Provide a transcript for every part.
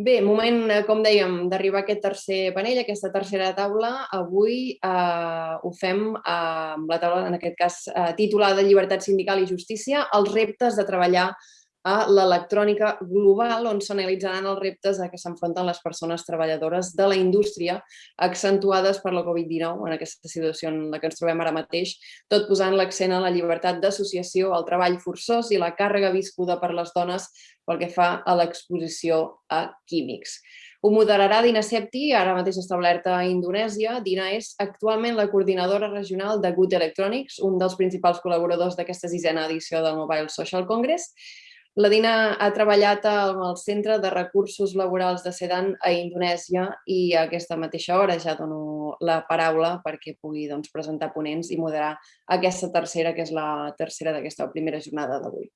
Bé, moment, eh, com dèiem, d'arribar a aquest tercer panell, aquesta tercera taula. Avui eh, ho fem eh, amb la taula, en aquest cas, eh, titulada Llibertat sindical i justícia, els reptes de treballar a l'electrònica global, on s'analitzaran els reptes a què s'enfronten les persones treballadores de la indústria accentuades per la Covid-19, en aquesta situació en la que ens trobem ara mateix, tot posant l'accent a la llibertat d'associació, al treball forçós i la càrrega viscuda per les dones pel que fa a l'exposició a químics. Ho moderarà Dina Septi, ara mateix establerta a Indonèsia. Dina és actualment la coordinadora regional de Good Electronics, un dels principals col·laboradors d'aquesta sisena edició del Mobile Social Congress, la Dina ha treballat al Centre de Recursos Laborals de Sedan a Indonèsia i a aquesta mateixa hora ja dono la paraula perquè pugui doncs, presentar ponents i moderar aquesta tercera, que és la tercera d'aquesta primera jornada d'avui.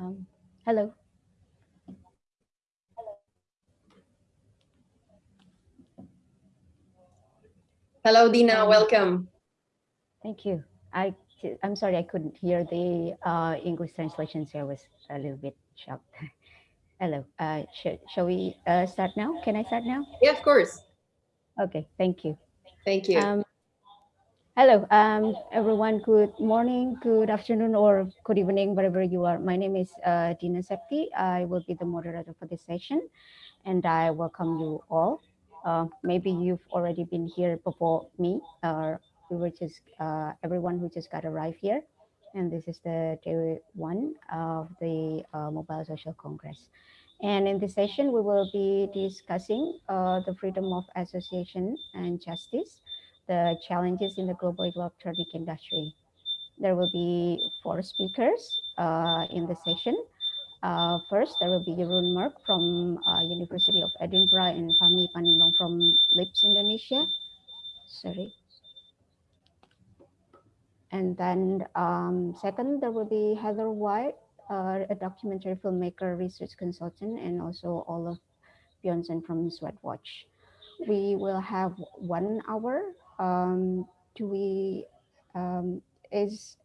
Um, hello. Hello, Dina. Um, Welcome. Thank you. I I'm sorry I couldn't hear the uh, English translation, so I was a little bit shocked. Hello. Uh, sh shall we uh, start now? Can I start now? Yeah, of course. Okay. Thank you. Thank you. Um, Hello, um, everyone. Good morning, good afternoon, or good evening, wherever you are. My name is uh, Dina Septi. I will be the moderator for this session, and I welcome you all. Uh, maybe you've already been here before me, or we were just uh, everyone who just got arrived here. And this is the day one of the uh, Mobile Social Congress. And in this session, we will be discussing uh, the freedom of association and justice the challenges in the global electronic industry. There will be four speakers uh, in the session. Uh, first, there will be Jeroen Merk from uh, University of Edinburgh and Fahmi Panimbang from LIPS Indonesia. Sorry. And then um, second, there will be Heather White, uh, a documentary filmmaker, research consultant, and also Olaf Bjornsen from Swedwatch. We will have one hour um, do we, um, is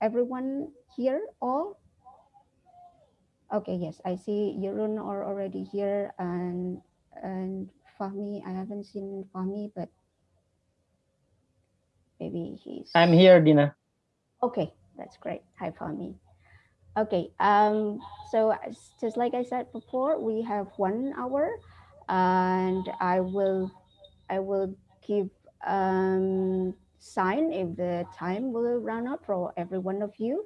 everyone here all? Okay, yes, I see Jeroen are already here and, and Fahmi, I haven't seen Fahmi, but maybe he's... I'm here, Dina. Okay, that's great. Hi, Fahmi. Okay, um, so just like I said before, we have one hour and I will, I will give um, sign if the time will run up for every one of you.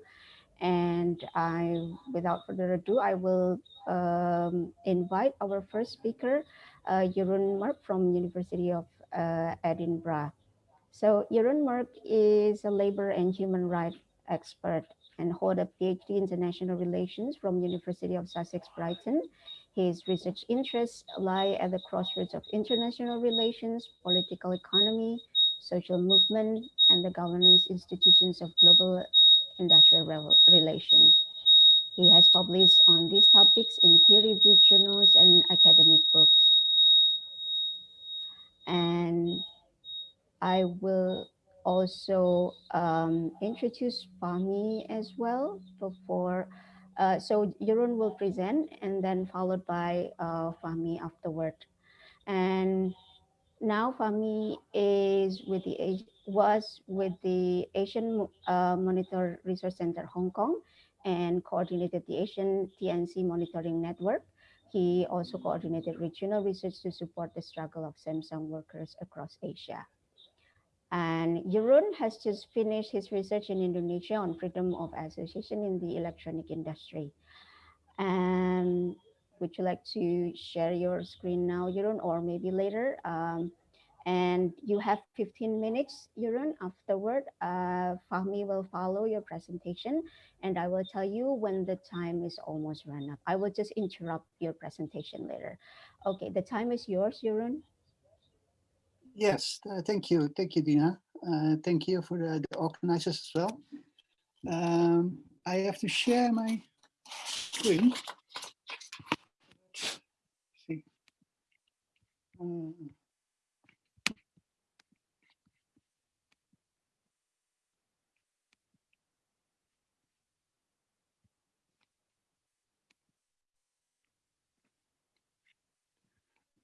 And I, without further ado, I will um, invite our first speaker, uh, Jeroen Merk from University of uh, Edinburgh. So Jeroen Merk is a labor and human rights expert and hold a PhD in international relations from University of Sussex Brighton his research interests lie at the crossroads of international relations, political economy, social movement, and the governance institutions of global industrial relations. He has published on these topics in peer-reviewed journals and academic books. And I will also um, introduce Fahmi as well before uh, so Jeroen will present and then followed by uh, Fahmi afterward. And now Fahmi is with the was with the Asian uh, Monitor Research Center Hong Kong and coordinated the Asian TNC Monitoring Network. He also coordinated regional research to support the struggle of Samsung workers across Asia. And Jeroen has just finished his research in Indonesia on freedom of association in the electronic industry. And would you like to share your screen now, Jeroen, or maybe later? Um, and you have 15 minutes, Jeroen. Afterward, uh, Fahmi will follow your presentation and I will tell you when the time is almost run up. I will just interrupt your presentation later. Okay, the time is yours, Jeroen. Yes, uh, thank you. Thank you, Dina. Uh, thank you for the, the, organizers as well. Um, I have to share my screen. Let's see. Um,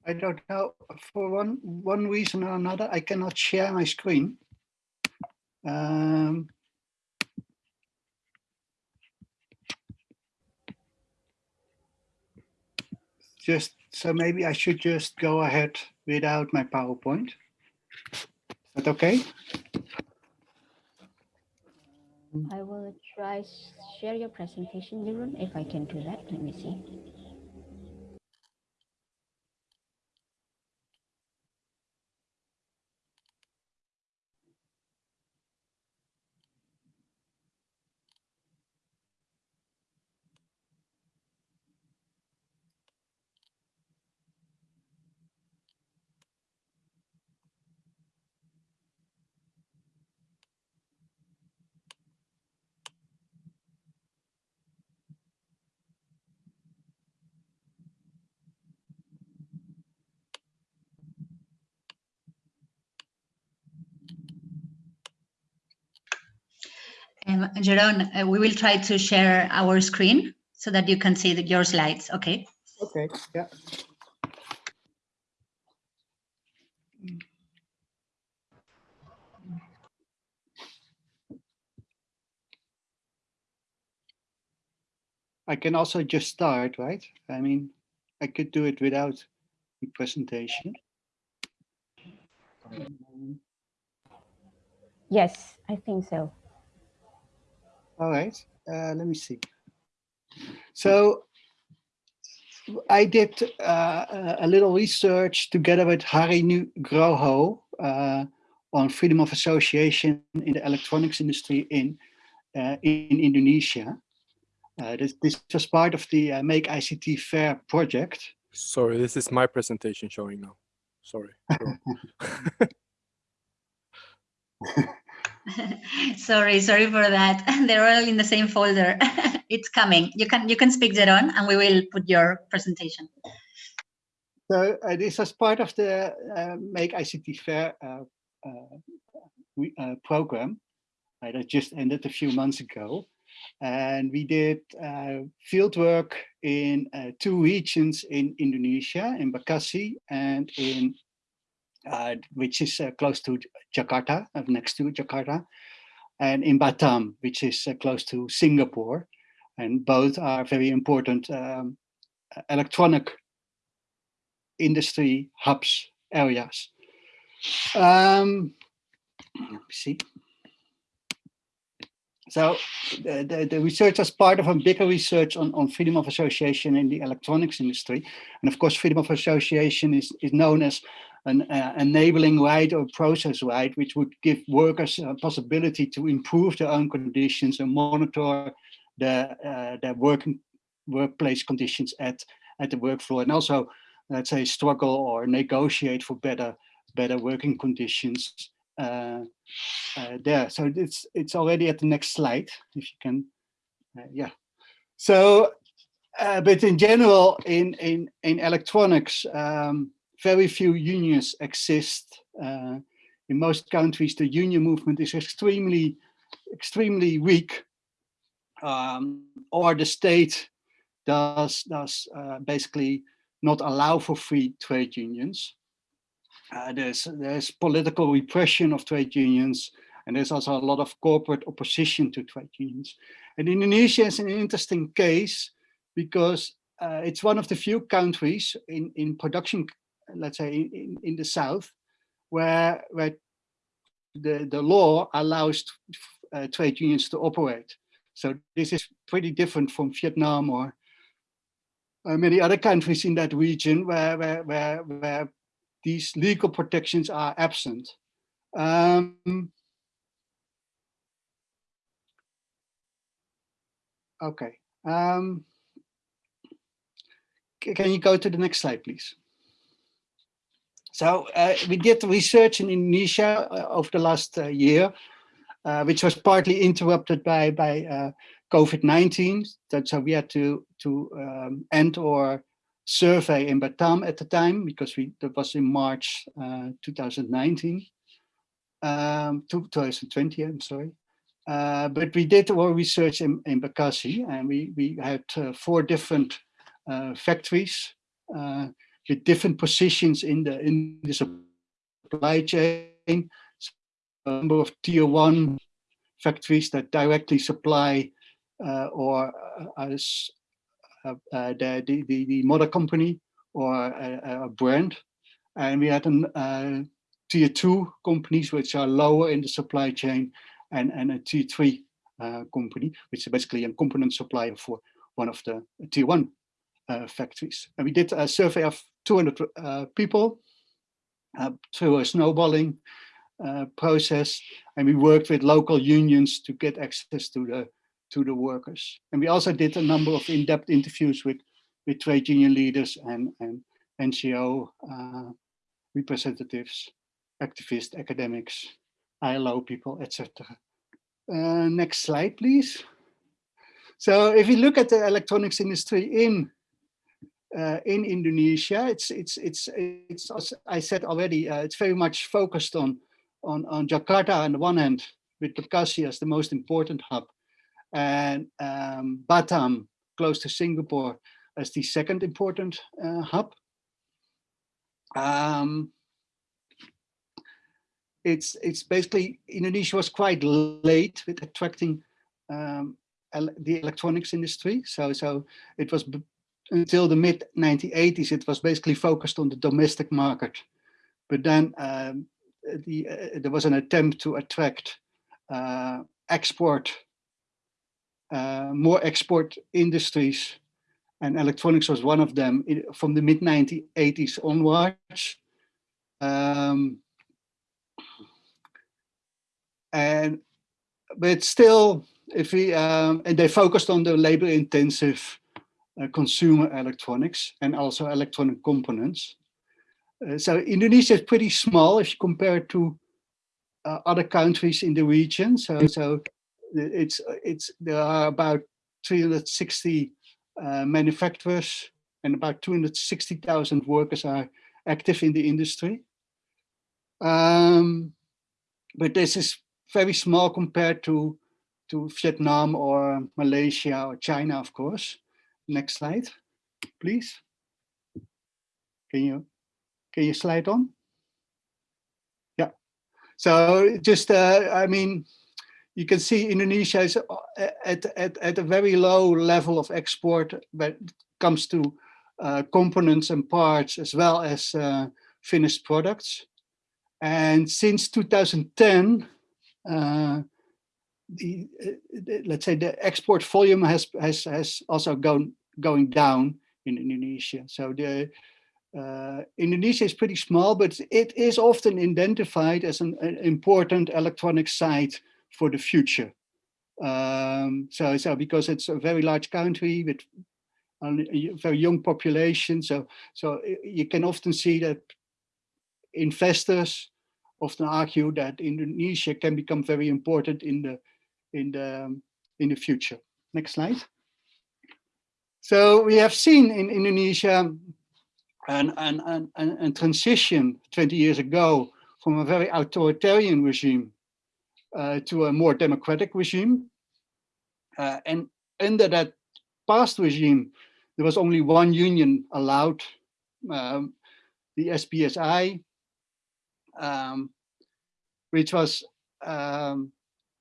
I don't know, for one, one reason or another, I cannot share my screen. Um, just, so maybe I should just go ahead without my PowerPoint. Is that okay? I will try share your presentation, Jeroen, if I can do that. Let me see. Jeroen, uh, we will try to share our screen so that you can see the, your slides, okay? Okay, yeah. I can also just start, right? I mean, I could do it without the presentation. Yes, I think so. All right, uh, let me see. So I did uh, a little research together with Hari Nugroho uh, on freedom of association in the electronics industry in uh, in Indonesia. Uh, this, this was part of the uh, Make ICT Fair project. Sorry, this is my presentation showing now. Sorry. sorry, sorry for that. They're all in the same folder. it's coming. You can you can speak that on, and we will put your presentation. So uh, this was part of the uh, Make ICT Fair uh, uh, uh program that just ended a few months ago. And we did field work in two regions in Indonesia, in Bekasi and in uh, which is uh, close to Jakarta, uh, next to Jakarta, and in Batam, which is uh, close to Singapore. And both are very important um, electronic industry hubs areas. Um, let me see. So the, the, the, research was part of a bigger research on, on freedom of association in the electronics industry. And of course, freedom of association is, is known as an uh, enabling right or process right, which would give workers a possibility to improve their own conditions and monitor the, uh, their working workplace conditions at, at the work floor. And also, let's say, struggle or negotiate for better, better working conditions uh, uh, there. So it's it's already at the next slide, if you can, uh, yeah. So, uh, but in general, in in in electronics, um, very few unions exist. Uh, in most countries, the union movement is extremely, extremely weak, um, or the state does does uh, basically not allow for free trade unions. Uh, there's there's political repression of trade unions, and there's also a lot of corporate opposition to trade unions. And Indonesia is an interesting case because uh, it's one of the few countries in in production let's say in, in the south where where the the law allows uh, trade unions to operate. So this is pretty different from vietnam or uh, many other countries in that region where where where, where these legal protections are absent. Um, okay um, can you go to the next slide please so uh, we did research in Indonesia uh, over the last uh, year uh, which was partly interrupted by by uh, COVID-19. So we had to to um, end our survey in Batam at the time because we that was in March uh, 2019, um, 2020. I'm sorry. But we did our research in, in Bekasi and we, we had four different factories uh, with different positions in the, in the supply chain. So a number of tier one factories that directly supply uh, or as the, the, the, the, mother company or a, a, brand. And we had an, tier two companies which are lower in the supply chain and, and a tier three uh, company, which is basically a component supplier for one of the tier one uh, factories. And we did a survey of 200 uh, people through a snowballing uh, process, and we worked with local unions to get access to the to the workers. And we also did a number of in-depth interviews with with trade union leaders and and NGO uh, representatives, activists, academics, ILO people, etc. Uh, next slide, please. So if you look at the electronics industry in uh, in Indonesia, it's it's it's it's as I said already, uh, it's very much focused on on on Jakarta on the one hand, with Bekasi as the most important hub, and um, Batam close to Singapore as the second important uh, hub. Um, it's it's basically Indonesia was quite late with attracting um, the electronics industry. So so it was until the mid 1980s it was basically focused on the domestic market, but then um, the uh, there was an attempt to attract uh, export uh, more export industries and electronics was one of them from the mid 1980s onwards. Um, and but still, if we um, and they focused on the labor intensive uh, consumer electronics and also electronic components. Uh, so Indonesia is pretty small if you compare it to uh, other countries in the region. So so it's it's there are about 360 uh, manufacturers and about 260,000 workers are active in the industry. Um, but this is very small compared to, to Vietnam or Malaysia or China, of course. Next slide, please. Can you, can you slide on? Yeah. So just, uh, I mean, you can see Indonesia is uh, at, at, at a very low level of export when it comes to uh, components and parts as well as uh, finished products. And since 2010, uh, the, uh, the, let's say the export volume has has has also gone going down in Indonesia. So the uh, Indonesia is pretty small, but it is often identified as an, an important electronic site for the future. Um, so, so because it's a very large country with a very young population, so so you can often see that investors often argue that Indonesia can become very important in the in the in the future. Next slide. So we have seen in Indonesia an, an, an, an transition 20 years ago from a very authoritarian regime uh, to a more democratic regime. Uh, and under that past regime, there was only one union allowed, um, the SPSI, um, which was um,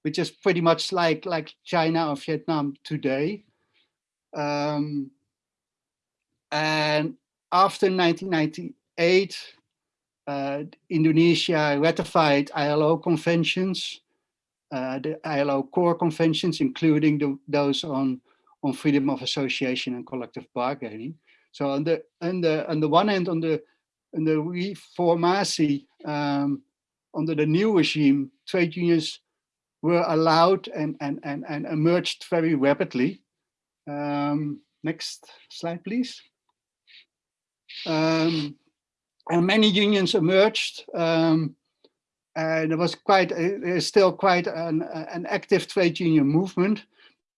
which is pretty much like like China or Vietnam today. Um, and after 1998, uh, Indonesia ratified ILO conventions, uh, the ILO core conventions, including the, those on on freedom of association and collective bargaining. So on the on the on the one hand, on the in the reformasi um, under the new regime, trade unions were allowed and, and, and, and emerged very rapidly. Um, next slide, please. Um, and many unions emerged um, and there was quite, there is still quite an, an active trade union movement,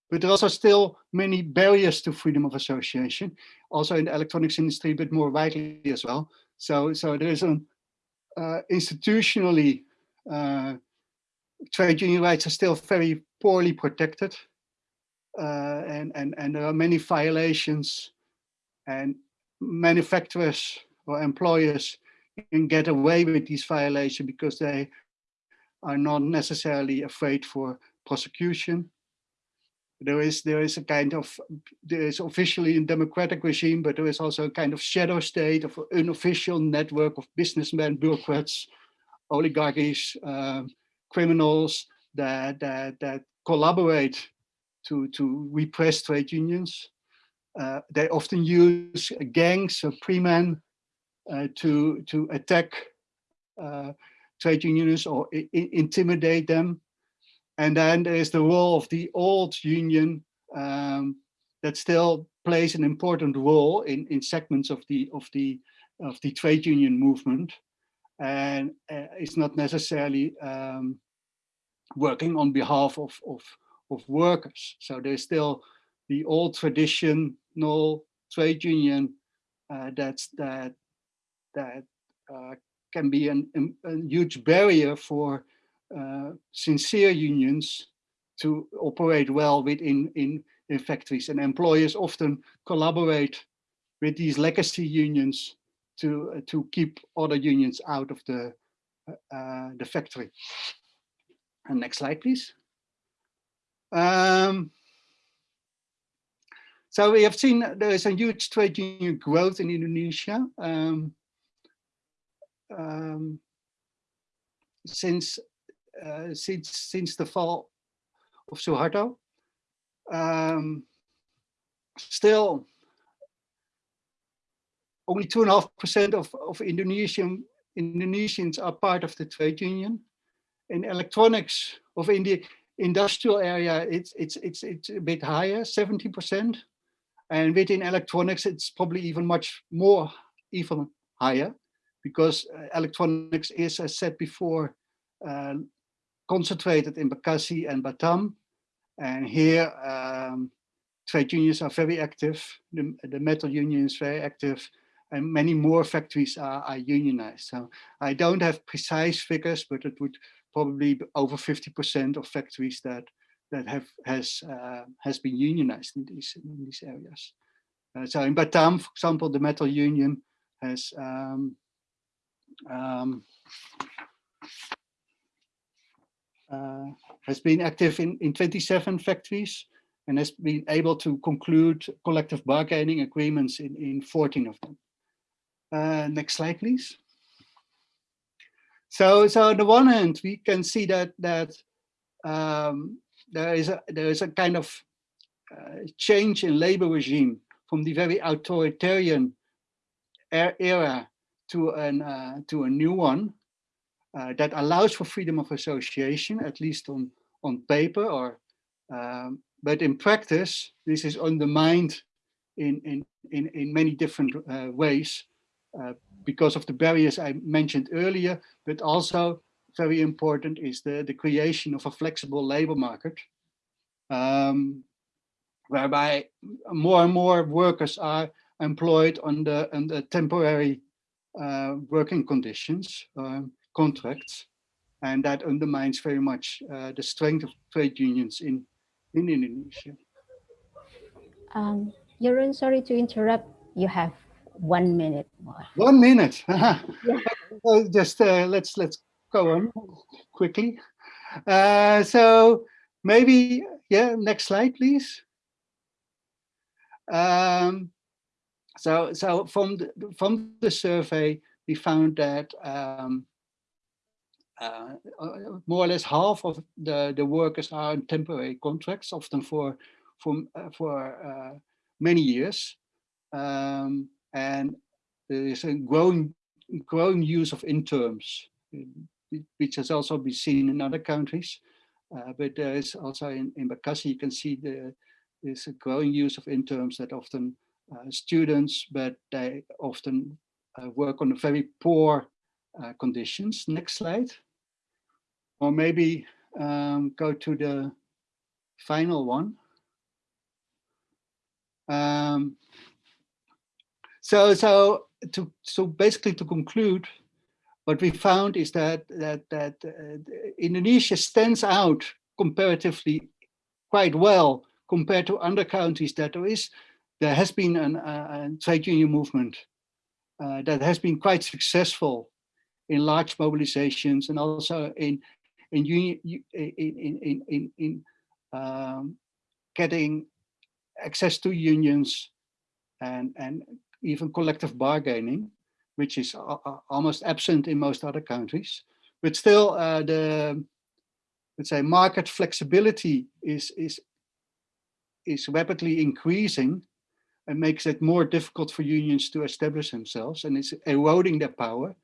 but there are also still many barriers to freedom of association, also in the electronics industry, but more widely as well. So, so there is an uh, institutionally, uh, trade union rights are still very poorly protected. Uh, and, and, and there are many violations and manufacturers or employers can get away with these violations because they are not necessarily afraid for prosecution. There is there is a kind of there is officially a democratic regime, but there is also a kind of shadow state of unofficial network of businessmen, bureaucrats, oligarchies, uh, criminals that that that collaborate to to repress trade unions. Uh, they often use gangs of preman uh, to to attack uh, trade unions or intimidate them. And then there is the role of the old union um, that still plays an important role in, in segments of the of the of the trade union movement, and uh, it's not necessarily um, working on behalf of, of of workers. So there's still the old traditional trade union uh, that's that that uh, can be an, a huge barrier for uh, sincere unions to operate well within in, in factories and employers often collaborate with these legacy unions to uh, to keep other unions out of the uh, uh the factory. And next slide, please. Um, so we have seen there is a huge trade union growth in Indonesia um, um, since uh, since since the fall of Suharto. Um, still, only two and a half percent of of Indonesian Indonesians are part of the trade union. In electronics of the industrial area, it's it's it's it's a bit higher, 70 percent, and within electronics, it's probably even much more, even higher, because uh, electronics is, as said before, uh, concentrated in Bekasi and Batam. And here, um, trade unions are very active. The, the metal union is very active and many more factories are, are, unionized. So I don't have precise figures, but it would probably be over 50% of factories that that have has uh, has been unionized in these in these areas. Uh, so in Batam, for example, the metal union has um, um, uh, has been active in, in 27 factories and has been able to conclude collective bargaining agreements in, in 14 of them. Uh, next slide, please. So, so on the one hand, we can see that that um, there is a there is a kind of uh, change in labor regime from the very authoritarian era to an uh, to a new one uh, that allows for freedom of association, at least on on paper, or um, but in practice, this is undermined in in in, in many different uh, ways because of the barriers I mentioned earlier, but also very important is the, the creation of a flexible labor market, um, whereby more and more workers are employed under, under temporary uh, working conditions, um, contracts, and that undermines very much uh, the strength of trade unions in, in Indonesia. Um, Jeroen, sorry to interrupt. You have one minute more. One minute. yeah. Just uh, let's let's go on quickly. Uh, so maybe yeah. Next slide, please. Um, so so from the, from the survey, we found that um, uh, uh more or less half of the the workers are on temporary contracts, often for for uh, for uh, many years. Um, and there is a growing growing use of interns, which has also been seen in other countries. Uh, but there is also in, in Bekasi, you can see the, there's a growing use of interns that often uh, students, but they often uh, work on very poor uh, conditions. Next slide. or maybe um, go to the final one. Um, so, so to so basically to conclude, what we found is that that that uh, Indonesia stands out comparatively quite well compared to other countries that there is there has been an, a trade union movement uh, that has been quite successful in large mobilizations and also in in union in in in, in um, getting access to unions and and even collective bargaining, which is almost absent in most other countries. But still, uh, the let's say market flexibility is is is rapidly increasing and makes it more difficult for unions to establish themselves and it's eroding their power.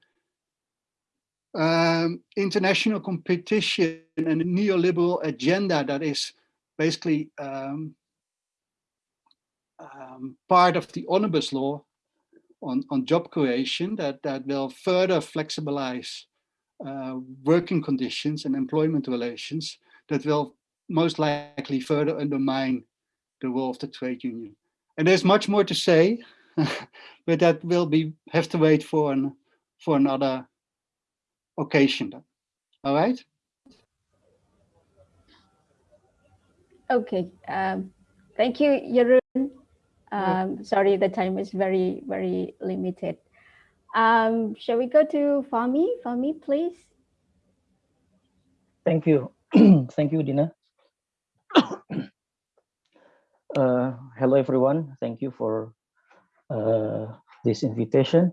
Um, international competition and a neoliberal agenda that is basically um, um, part of the omnibus law on, on job creation that, that will further flexibilize uh, working conditions and employment relations that will most likely further undermine the role of the trade union. And there's much more to say, but that will be have to wait for an for another occasion. then. All right. Okay. Um, thank you, Jeroen. Um, sorry, the time is very, very limited. Um, shall we go to Fahmi? Fahmi, please. Thank you. Thank you, Dina. Uh, hello, everyone. Thank you for uh, this invitation.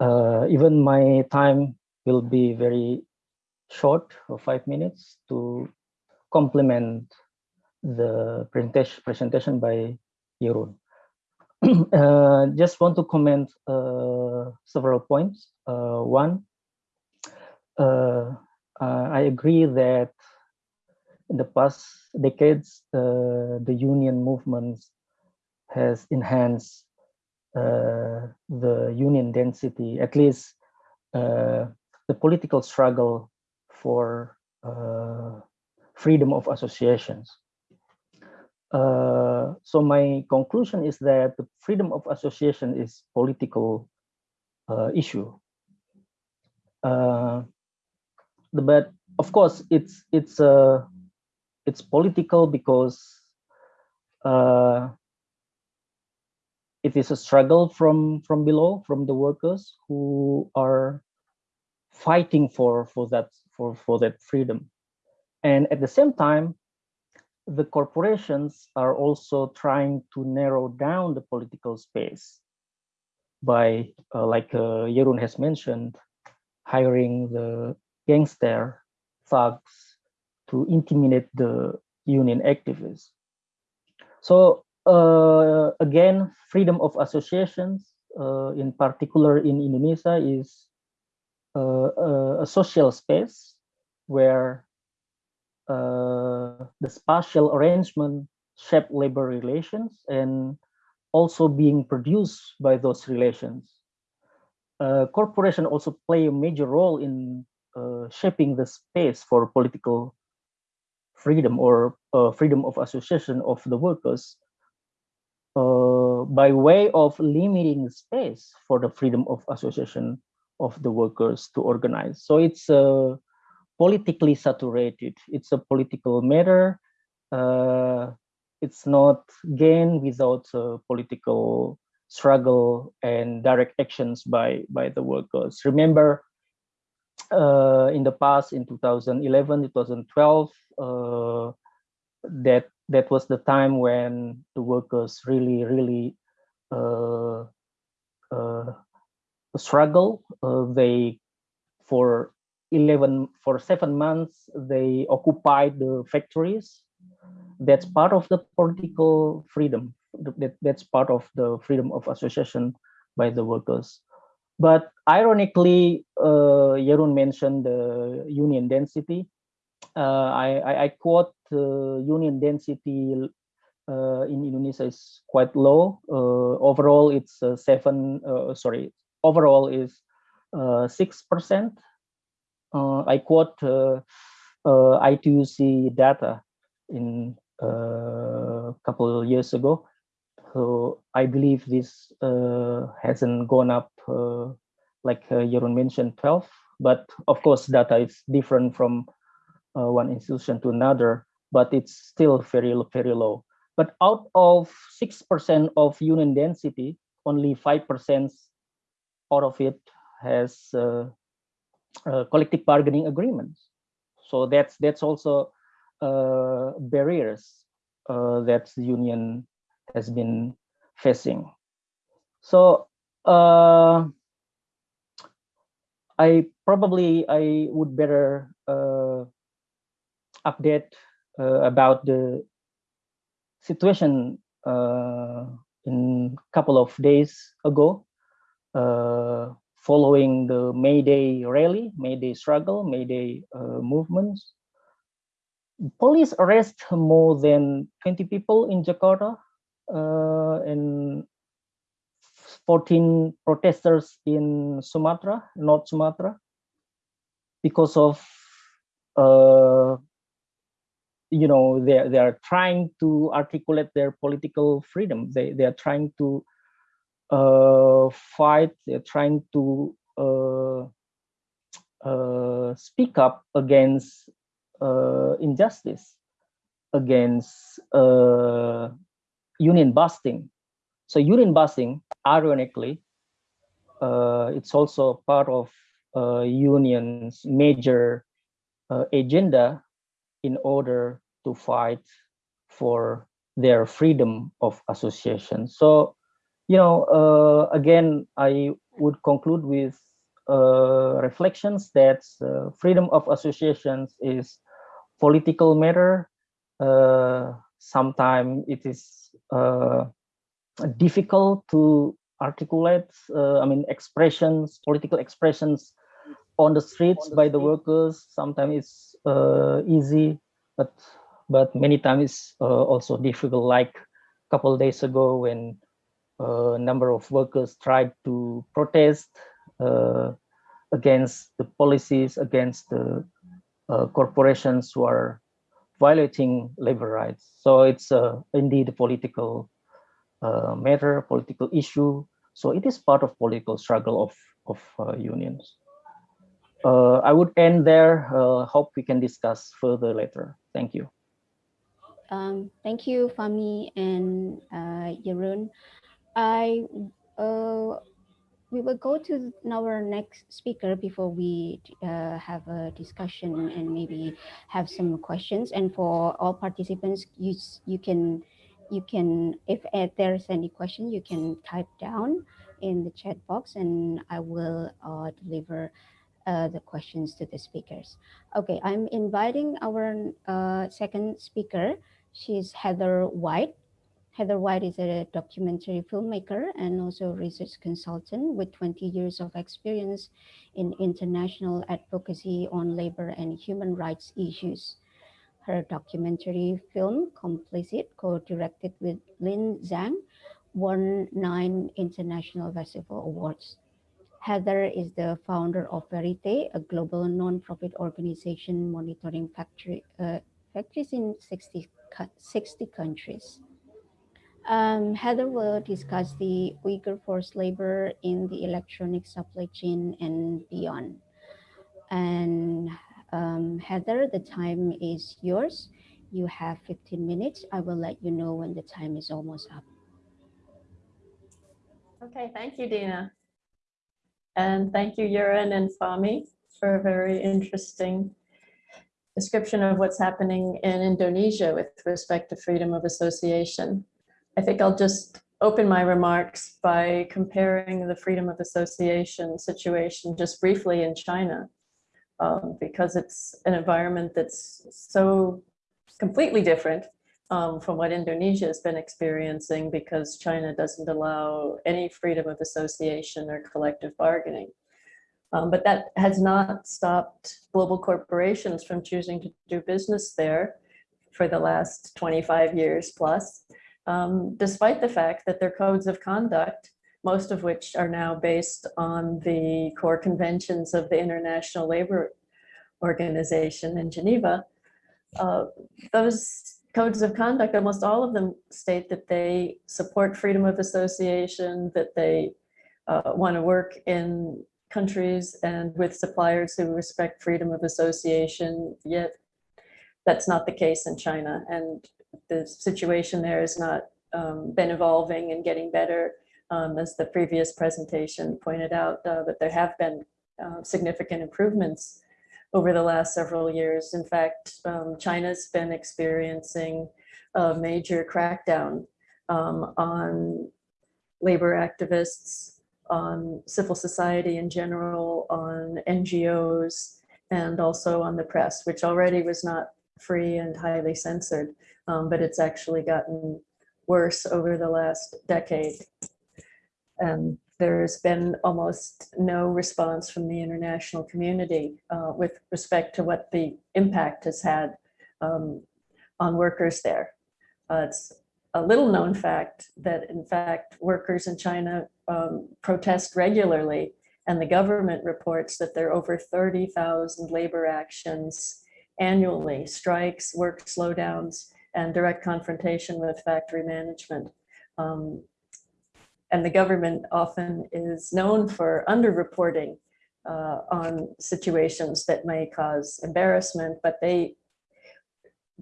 Uh, even my time will be very short, for five minutes, to complement the presentation by Jeroen. uh, just want to comment uh, several points. Uh, one, I agree that in the past decades, uh, the union movements has enhanced uh, the union density, at least uh, the political struggle for uh, freedom of associations. Uh, so my conclusion is that the freedom of association is political uh, issue. but of course, it's it's a it's political because uh, it is a struggle from from below, from the workers who are fighting for for that for for that freedom, and at the same time, the corporations are also trying to narrow down the political space by, uh, like uh, Jeroen has mentioned, hiring the gangster thugs to intimidate the union activists. So uh, again, freedom of associations, uh, in particular in Indonesia, is uh, uh a social space where the spatial arrangement shape labor relations and also being produced by those relations. Uh, corporation also play a major role in shaping the space for political freedom or uh, freedom of association of the workers uh, by way of limiting space for the freedom of association of the workers to organize. So it's uh, politically saturated. It's a political matter. Uh, it's not gain without political struggle and direct actions by by the workers. Remember, uh, in the past, in 2011, 2012, uh, that that was the time when the workers really, really uh, uh, struggle. They for 11 for seven months they occupied the factories. That's part of the political freedom. That, that's part of the freedom of association by the workers. But ironically, uh, mentioned the union density. Uh, I, I, I, quote uh, union density uh, in Indonesia is quite low. Uh, overall, it's uh, seven, sorry, overall is 6%. I quote uh, I2C data in a uh, couple of years ago. So I believe this uh, hasn't gone up uh, like uh, Jeroen mentioned 12, but of course data is different from uh, one institution to another, but it's still very, very low. But out of 6% of union density, only 5% out of it has uh, uh, collective bargaining agreements. So that's that's also uh, barriers uh, that the union has been facing. So uh, I probably I would better uh, update about the situation in a couple of days ago uh, following the May Day rally, May Day struggle, May Day uh, movements. Police arrest more than 20 people in Jakarta uh, and 14 protesters in Sumatra, North Sumatra, because of, uh, you know, they, they are trying to articulate their political freedom. They, they are trying to fight, they're trying to uh, uh, speak up against uh, injustice, against uh, union busting. So union busting, ironically, uh, it's also part of uh, union's major uh, agenda in order to fight for their freedom of association. So you know, uh, again, I would conclude with uh, reflections that uh, freedom of associations is political matter. Uh, Sometimes it is uh, difficult to articulate, uh, I mean, expressions, political expressions on the streets by the workers. Sometimes it's easy, but but many times it's also difficult. Like a couple days ago when a number of workers tried to protest uh, against the policies, against the uh, corporations who are violating labor rights. So it's uh, indeed a political uh, matter, political issue. So it is part of political struggle of, of uh, unions. Uh, I would end there. hope we can discuss further later. Thank you. Um, thank you, Fahmi and uh. I uh, we will go to our next speaker before we uh, have a discussion and maybe have some questions. And for all participants, you you can you can if there's any question, you can type down in the chat box, and I will uh, deliver uh, the questions to the speakers. Okay, I'm inviting our uh, second speaker. She's Heather White. Heather White is a documentary filmmaker and also research consultant with 20 years of experience in international advocacy on labor and human rights issues. Her documentary film, Complicit, co-directed with Lynn Zhang, won nine international festival awards. Heather is the founder of Verite, a global non-profit organization monitoring factory, uh, factories in 60, 60 countries. Um, Heather will discuss the Uyghur forced labor in the electronic supply chain and beyond. And um, Heather, the time is yours. You have 15 minutes. I will let you know when the time is almost up. Okay, thank you, Dina. And thank you, Jeroen and Fahmi, for a very interesting description of what's happening in Indonesia with respect to freedom of association. I think I'll just open my remarks by comparing the freedom of association situation just briefly in China, um, because it's an environment that's so completely different um, from what Indonesia has been experiencing because China doesn't allow any freedom of association or collective bargaining. Um, but that has not stopped global corporations from choosing to do business there for the last 25 years plus um, despite the fact that their codes of conduct, most of which are now based on the core conventions of the International Labor Organization in Geneva, uh, those codes of conduct, almost all of them state that they support freedom of association, that they uh, want to work in countries and with suppliers who respect freedom of association, yet that's not the case in China. And the situation there has not um, been evolving and getting better, um, as the previous presentation pointed out, uh, but there have been uh, significant improvements over the last several years. In fact, um, China's been experiencing a major crackdown um, on labor activists, on civil society in general, on NGOs, and also on the press, which already was not free and highly censored, um, but it's actually gotten worse over the last decade. And there's been almost no response from the international community uh, with respect to what the impact has had um, on workers there. Uh, it's a little known fact that in fact workers in China um, protest regularly and the government reports that there are over 30,000 labor actions annually, strikes, work slowdowns, and direct confrontation with factory management. Um, and the government often is known for underreporting uh, on situations that may cause embarrassment, but they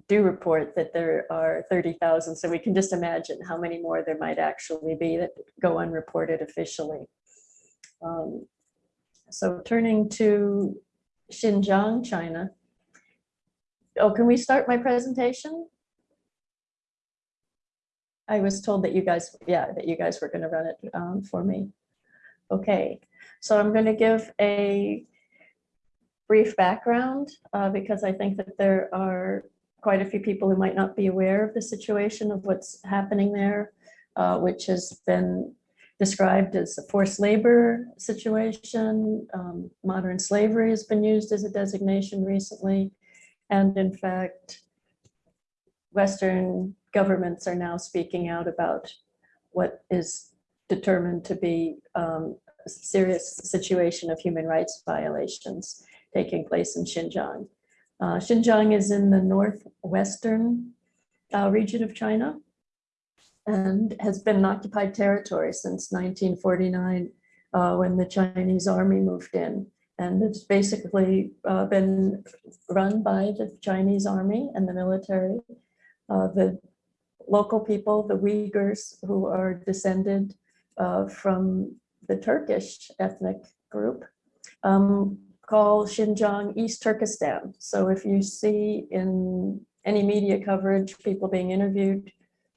do report that there are 30,000. So we can just imagine how many more there might actually be that go unreported officially. Um, so turning to Xinjiang, China. Oh, can we start my presentation? I was told that you guys, yeah, that you guys were going to run it um, for me. Okay, so I'm going to give a brief background uh, because I think that there are quite a few people who might not be aware of the situation of what's happening there, uh, which has been described as a forced labor situation. Um, modern slavery has been used as a designation recently. And in fact, Western governments are now speaking out about what is determined to be um, a serious situation of human rights violations taking place in Xinjiang. Uh, Xinjiang is in the northwestern uh, region of China and has been an occupied territory since 1949 uh, when the Chinese army moved in. And it's basically uh, been run by the Chinese army and the military. Uh, the local people, the Uyghurs, who are descended uh, from the Turkish ethnic group, um, call Xinjiang East Turkestan. So if you see in any media coverage, people being interviewed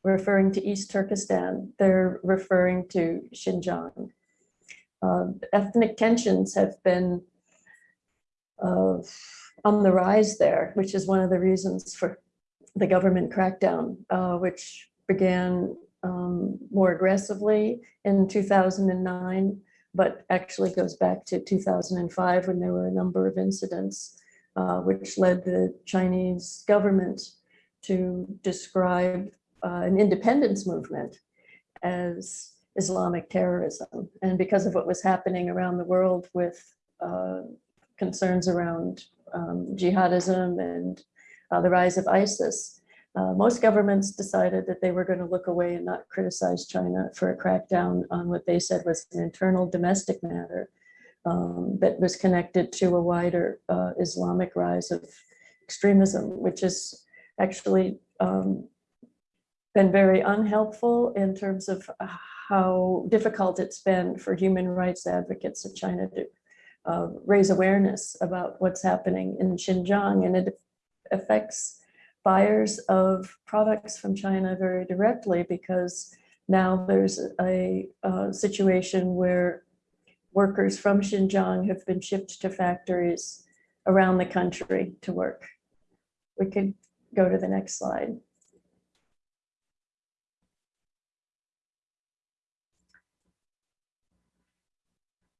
referring to East Turkestan, they're referring to Xinjiang. Uh, ethnic tensions have been uh, on the rise there, which is one of the reasons for the government crackdown, uh, which began um, more aggressively in 2009, but actually goes back to 2005 when there were a number of incidents, uh, which led the Chinese government to describe uh, an independence movement as Islamic terrorism. And because of what was happening around the world with uh, concerns around um, jihadism and uh, the rise of ISIS, uh, most governments decided that they were going to look away and not criticize China for a crackdown on what they said was an internal domestic matter um, that was connected to a wider uh, Islamic rise of extremism, which has actually um, been very unhelpful in terms of how difficult it's been for human rights advocates of China to uh, raise awareness about what's happening in Xinjiang. And it affects buyers of products from China very directly because now there's a, a situation where workers from Xinjiang have been shipped to factories around the country to work. We could go to the next slide.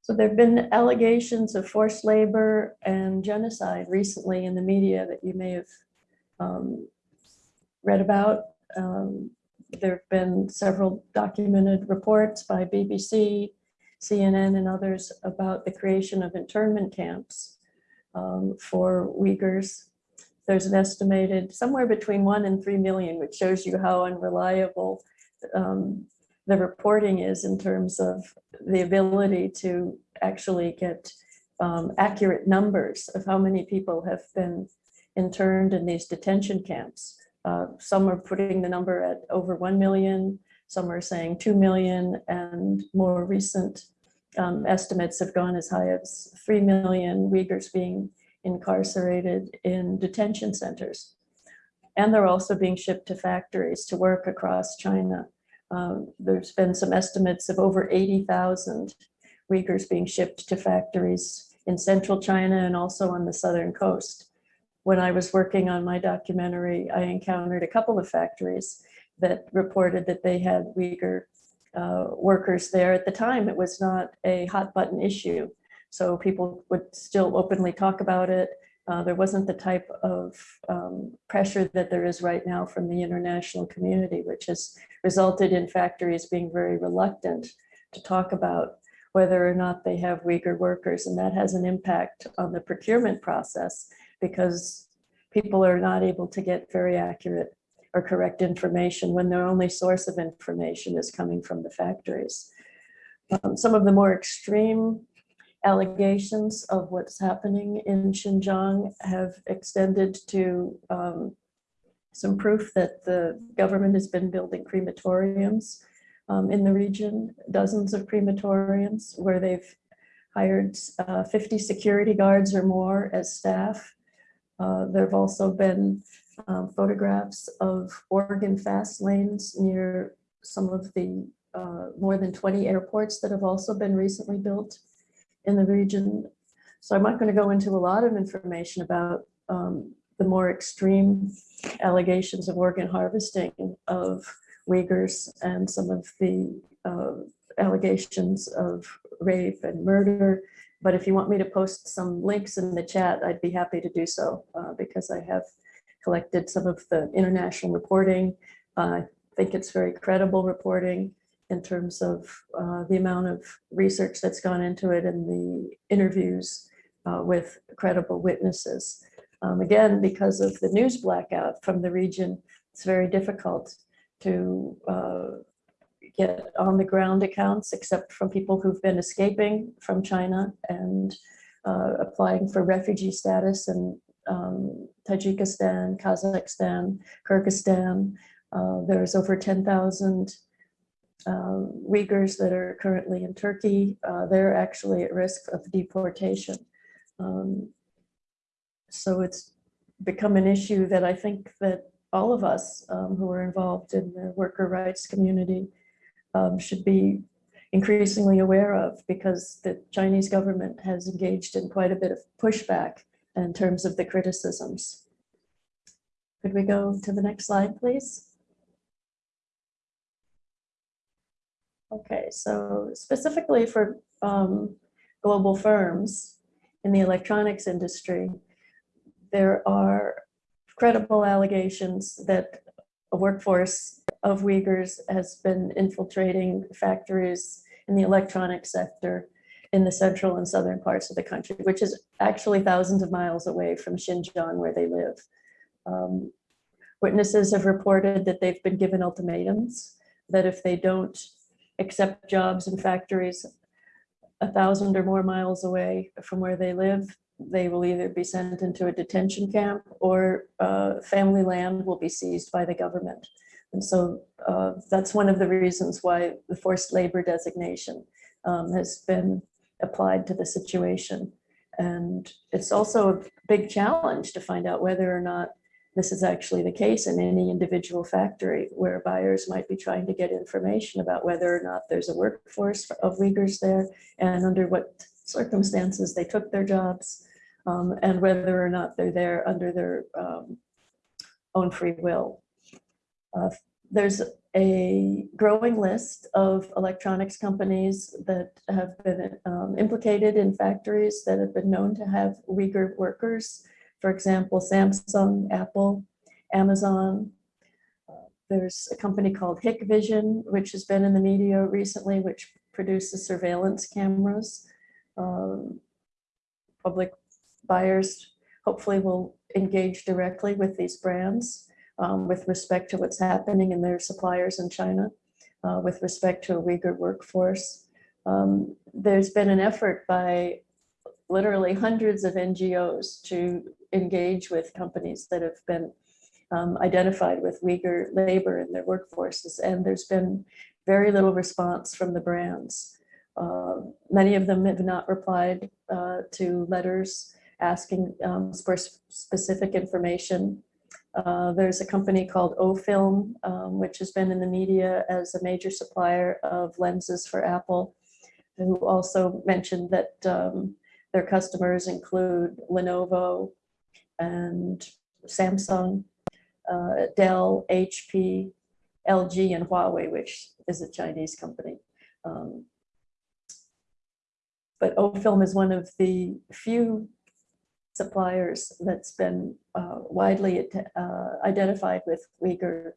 So there have been allegations of forced labor and genocide recently in the media that you may have um, read about. Um, there have been several documented reports by BBC, CNN, and others about the creation of internment camps um, for Uyghurs. There's an estimated somewhere between one and three million, which shows you how unreliable um, the reporting is in terms of the ability to actually get um, accurate numbers of how many people have been interned in these detention camps. Uh, some are putting the number at over 1 million, some are saying 2 million, and more recent um, estimates have gone as high as 3 million Uyghurs being incarcerated in detention centers. And they're also being shipped to factories to work across China. Um, there's been some estimates of over 80,000 Uyghurs being shipped to factories in central China and also on the southern coast. When I was working on my documentary, I encountered a couple of factories that reported that they had Uyghur uh, workers there. At the time, it was not a hot button issue. So people would still openly talk about it. Uh, there wasn't the type of um, pressure that there is right now from the international community, which has resulted in factories being very reluctant to talk about whether or not they have Uyghur workers. And that has an impact on the procurement process because people are not able to get very accurate or correct information when their only source of information is coming from the factories. Um, some of the more extreme allegations of what's happening in Xinjiang have extended to um, some proof that the government has been building crematoriums um, in the region, dozens of crematoriums where they've hired uh, 50 security guards or more as staff. Uh, there have also been um, photographs of organ fast lanes near some of the uh, more than 20 airports that have also been recently built in the region. So I'm not going to go into a lot of information about um, the more extreme allegations of organ harvesting of Uyghurs and some of the uh, allegations of rape and murder. But if you want me to post some links in the chat, I'd be happy to do so uh, because I have collected some of the international reporting. Uh, I think it's very credible reporting in terms of uh, the amount of research that's gone into it and the interviews uh, with credible witnesses. Um, again, because of the news blackout from the region, it's very difficult to uh, get on the ground accounts except from people who've been escaping from China and uh, applying for refugee status in um, Tajikistan, Kazakhstan, Kyrgyzstan. Uh, there's over 10,000 um, Uyghurs that are currently in Turkey. Uh, they're actually at risk of deportation. Um, so it's become an issue that I think that all of us um, who are involved in the worker rights community um, should be increasingly aware of because the Chinese government has engaged in quite a bit of pushback in terms of the criticisms. Could we go to the next slide, please? Okay, so specifically for um, global firms in the electronics industry, there are credible allegations that a workforce of Uyghurs has been infiltrating factories in the electronic sector in the central and southern parts of the country, which is actually thousands of miles away from Xinjiang where they live. Um, witnesses have reported that they've been given ultimatums that if they don't accept jobs in factories a thousand or more miles away from where they live, they will either be sent into a detention camp or uh, family land will be seized by the government. And so uh, that's one of the reasons why the forced labor designation um, has been applied to the situation. And it's also a big challenge to find out whether or not this is actually the case in any individual factory where buyers might be trying to get information about whether or not there's a workforce of Uyghurs there and under what circumstances they took their jobs um, and whether or not they're there under their um, own free will. Uh, there's a growing list of electronics companies that have been um, implicated in factories that have been known to have Uyghur workers for example, Samsung, Apple, Amazon. There's a company called Hikvision, which has been in the media recently, which produces surveillance cameras. Um, public buyers hopefully will engage directly with these brands um, with respect to what's happening in their suppliers in China, uh, with respect to a Uyghur workforce. Um, there's been an effort by literally hundreds of NGOs to engage with companies that have been um, identified with Uyghur labor in their workforces, and there's been very little response from the brands. Uh, many of them have not replied uh, to letters asking um, for specific information. Uh, there's a company called O-Film, um, which has been in the media as a major supplier of lenses for Apple, who also mentioned that um, their customers include Lenovo and Samsung, uh, Dell, HP, LG, and Huawei, which is a Chinese company. Um, but O-Film is one of the few suppliers that's been uh, widely uh, identified with Uyghur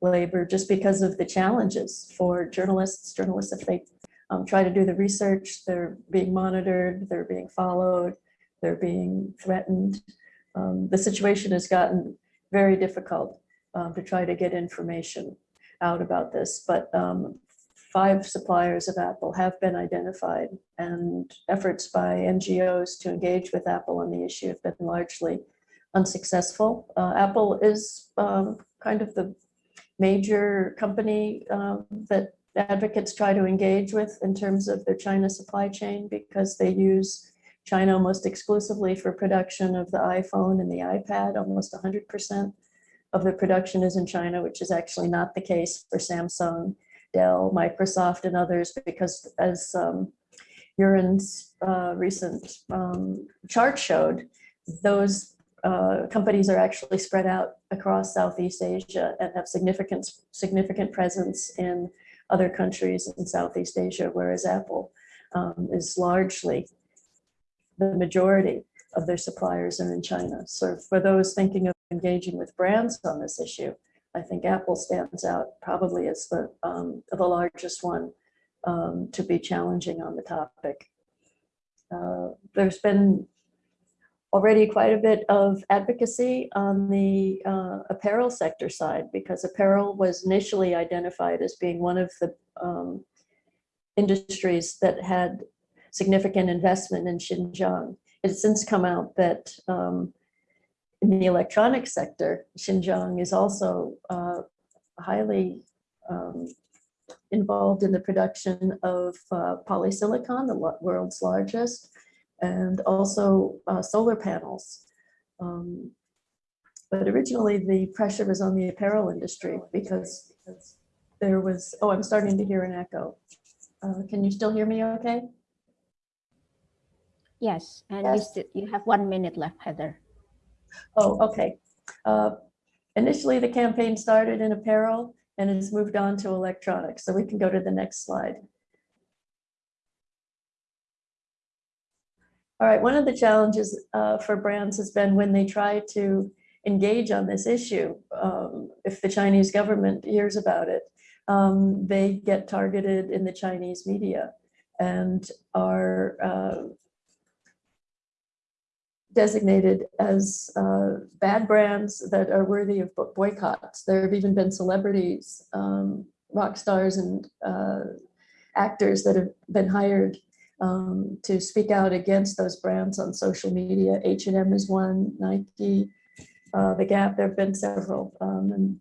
labor just because of the challenges for journalists. Journalists, if they um, try to do the research, they're being monitored, they're being followed, they're being threatened. Um, the situation has gotten very difficult um, to try to get information out about this, but um, five suppliers of Apple have been identified and efforts by NGOs to engage with Apple on the issue have been largely unsuccessful. Uh, Apple is um, kind of the major company um, that advocates try to engage with in terms of their China supply chain because they use China almost exclusively for production of the iPhone and the iPad, almost 100% of the production is in China, which is actually not the case for Samsung, Dell, Microsoft, and others, because as um, Jeroen's uh, recent um, chart showed, those uh, companies are actually spread out across Southeast Asia and have significant, significant presence in other countries in Southeast Asia, whereas Apple um, is largely the majority of their suppliers are in China. So for those thinking of engaging with brands on this issue, I think Apple stands out probably as the, um, the largest one um, to be challenging on the topic. Uh, there's been already quite a bit of advocacy on the uh, apparel sector side because apparel was initially identified as being one of the um, industries that had significant investment in Xinjiang. It's since come out that um, in the electronic sector, Xinjiang is also uh, highly um, involved in the production of uh, polysilicon, the world's largest, and also uh, solar panels. Um, but originally the pressure was on the apparel industry because there was, oh, I'm starting to hear an echo. Uh, can you still hear me okay? Yes, and Yes. You, you have one minute left, Heather. Oh, okay. Uh, Initially, the campaign started in apparel and has moved on to electronics. So we can go to the next slide. All right, one of the challenges uh, for brands has been when they try to engage on this issue, um, if the Chinese government hears about it, um, they get targeted in the Chinese media and are uh, designated as uh, bad brands that are worthy of boycotts. There have even been celebrities, um, rock stars and uh, actors that have been hired um, to speak out against those brands on social media. H&M is one, Nike, uh, The Gap, there have been several. Um, and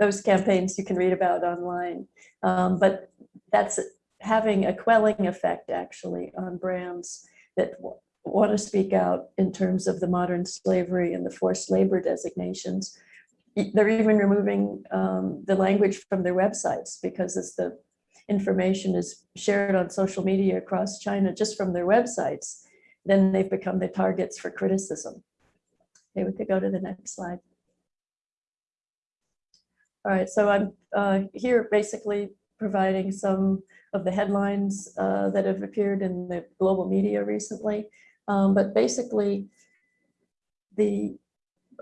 those campaigns you can read about online. Um, but that's having a quelling effect actually on brands that want to speak out in terms of the modern slavery and the forced labor designations. They're even removing um, the language from their websites because as the information is shared on social media across China just from their websites, then they've become the targets for criticism. Okay, we could go to the next slide. All right, so I'm uh, here basically providing some of the headlines uh, that have appeared in the global media recently. Um, but basically, the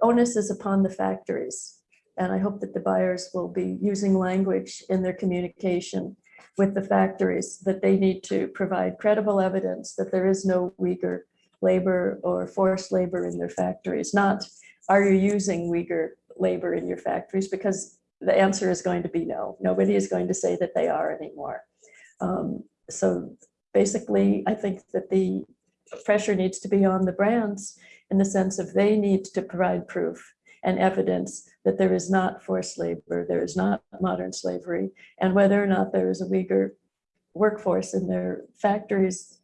onus is upon the factories. And I hope that the buyers will be using language in their communication with the factories that they need to provide credible evidence that there is no Uyghur labor or forced labor in their factories, not are you using Uyghur labor in your factories? Because the answer is going to be no. Nobody is going to say that they are anymore. Um, so basically, I think that the pressure needs to be on the brands in the sense of they need to provide proof and evidence that there is not forced labor, there is not modern slavery, and whether or not there is a Uyghur workforce in their factories,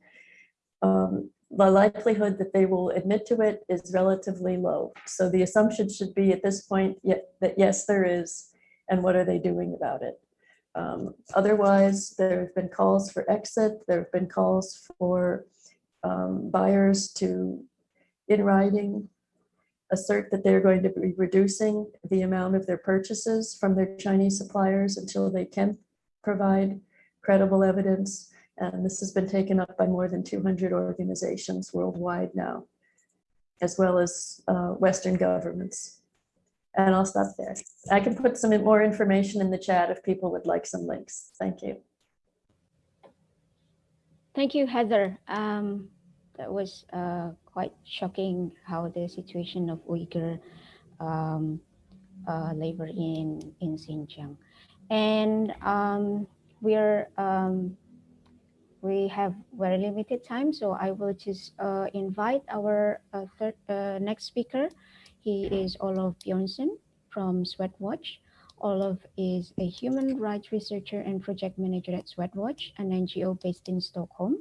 um, the likelihood that they will admit to it is relatively low. So the assumption should be at this point that yes, there is, and what are they doing about it? Um, otherwise, there have been calls for exit, there have been calls for um, buyers to, in writing, assert that they're going to be reducing the amount of their purchases from their Chinese suppliers until they can provide credible evidence. And this has been taken up by more than 200 organizations worldwide now, as well as uh, Western governments. And I'll stop there. I can put some more information in the chat if people would like some links. Thank you. Thank you, Heather. Um, that was uh, quite shocking how the situation of Uyghur um, uh, labor in, in Xinjiang. And um, we're, um, we have very limited time, so I will just uh, invite our uh, third, uh, next speaker. He is Olof Bjornsson from Swedwatch. Olof is a human rights researcher and project manager at Swedwatch, an NGO based in Stockholm.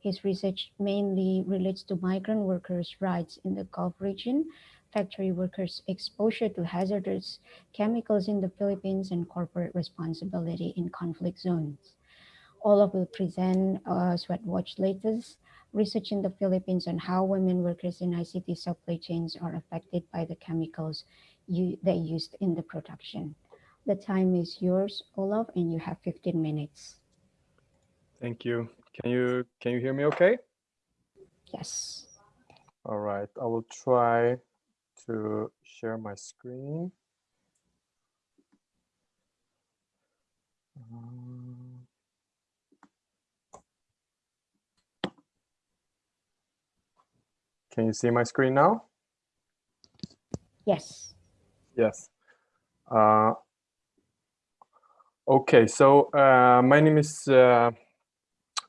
His research mainly relates to migrant workers' rights in the Gulf region, factory workers' exposure to hazardous chemicals in the Philippines, and corporate responsibility in conflict zones. Olaf will present uh, Swedwatch latest research in the Philippines on how women workers in ICT supply chains are affected by the chemicals you, they used in the production. The time is yours, Olaf, and you have 15 minutes. Thank you. Can you can you hear me okay? Yes. All right, I will try to share my screen. Um, Can you see my screen now? Yes. Yes. Uh, okay, so uh, my name is uh,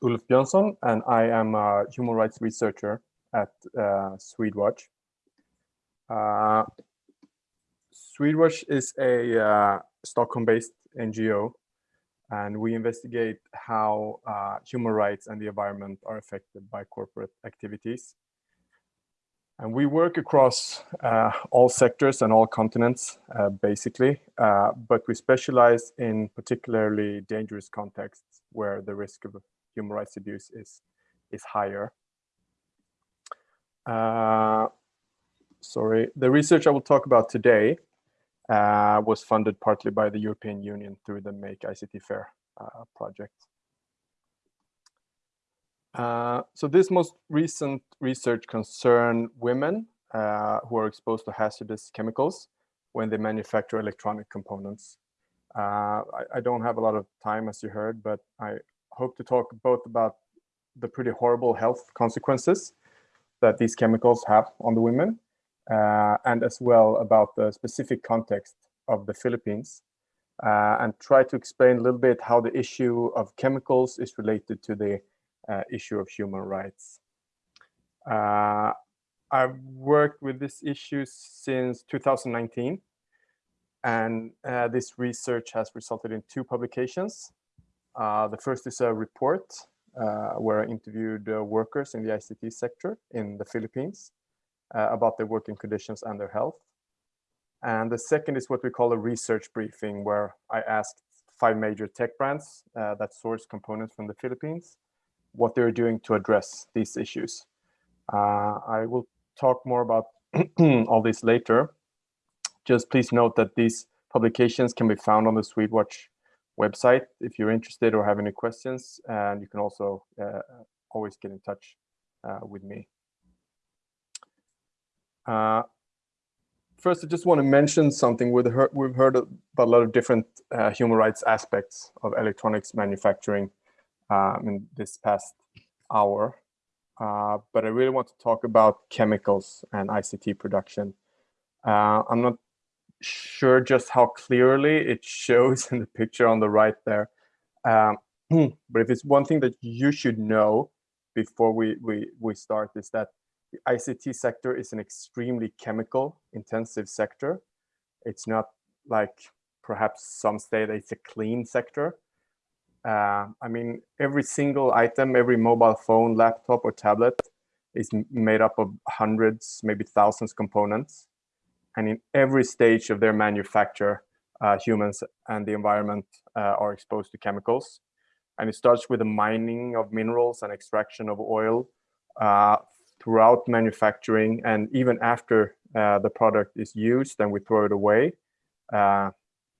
Ulf Björnsson, and I am a human rights researcher at uh, Swedwatch. Uh, Swedwatch is a uh, Stockholm-based NGO, and we investigate how uh, human rights and the environment are affected by corporate activities. And we work across uh, all sectors and all continents, uh, basically, uh, but we specialize in particularly dangerous contexts where the risk of human rights abuse is, is higher. Uh, sorry, the research I will talk about today uh, was funded partly by the European Union through the Make ICT Fair uh, project. Uh, so this most recent research concerned women uh, who are exposed to hazardous chemicals when they manufacture electronic components. Uh, I, I, don't have a lot of time, as you heard, but I hope to talk both about the pretty horrible health consequences that these chemicals have on the women, uh, and as well about the specific context of the Philippines, uh, and try to explain a little bit how the issue of chemicals is related to the uh, issue of human rights. Uh, I've worked with this issue since 2019, and uh, this research has resulted in two publications. Uh, the first is a report uh, where I interviewed uh, workers in the ICT sector in the Philippines about their working conditions and their health. And the second is what we call a research briefing, where I asked five major tech brands that source components from the Philippines what they're doing to address these issues. Uh, I will talk more about all this later. Just please note that these publications can be found on the Swedwatch website if you're interested or have any questions, and you can also uh, always get in touch uh, with me. Uh, first, I just want to mention something. We've heard, we've heard about a lot of different uh, human rights aspects of electronics manufacturing um, in this past hour. uh, but I really want to talk about chemicals and ICT production. Uh, I'm not sure just how clearly it shows in the picture on the right there. Um, but if it's one thing that you should know before we, we, we start is that the ICT sector is an extremely chemical intensive sector. It's not like perhaps some say that it's a clean sector. Uh, I mean, every single item, every mobile phone, laptop or tablet is made up of hundreds, maybe thousands components. And in every stage of their manufacture, uh, humans and the environment uh, are exposed to chemicals. And it starts with the mining of minerals and extraction of oil uh, throughout manufacturing. And even after uh, the product is used and we throw it away, uh,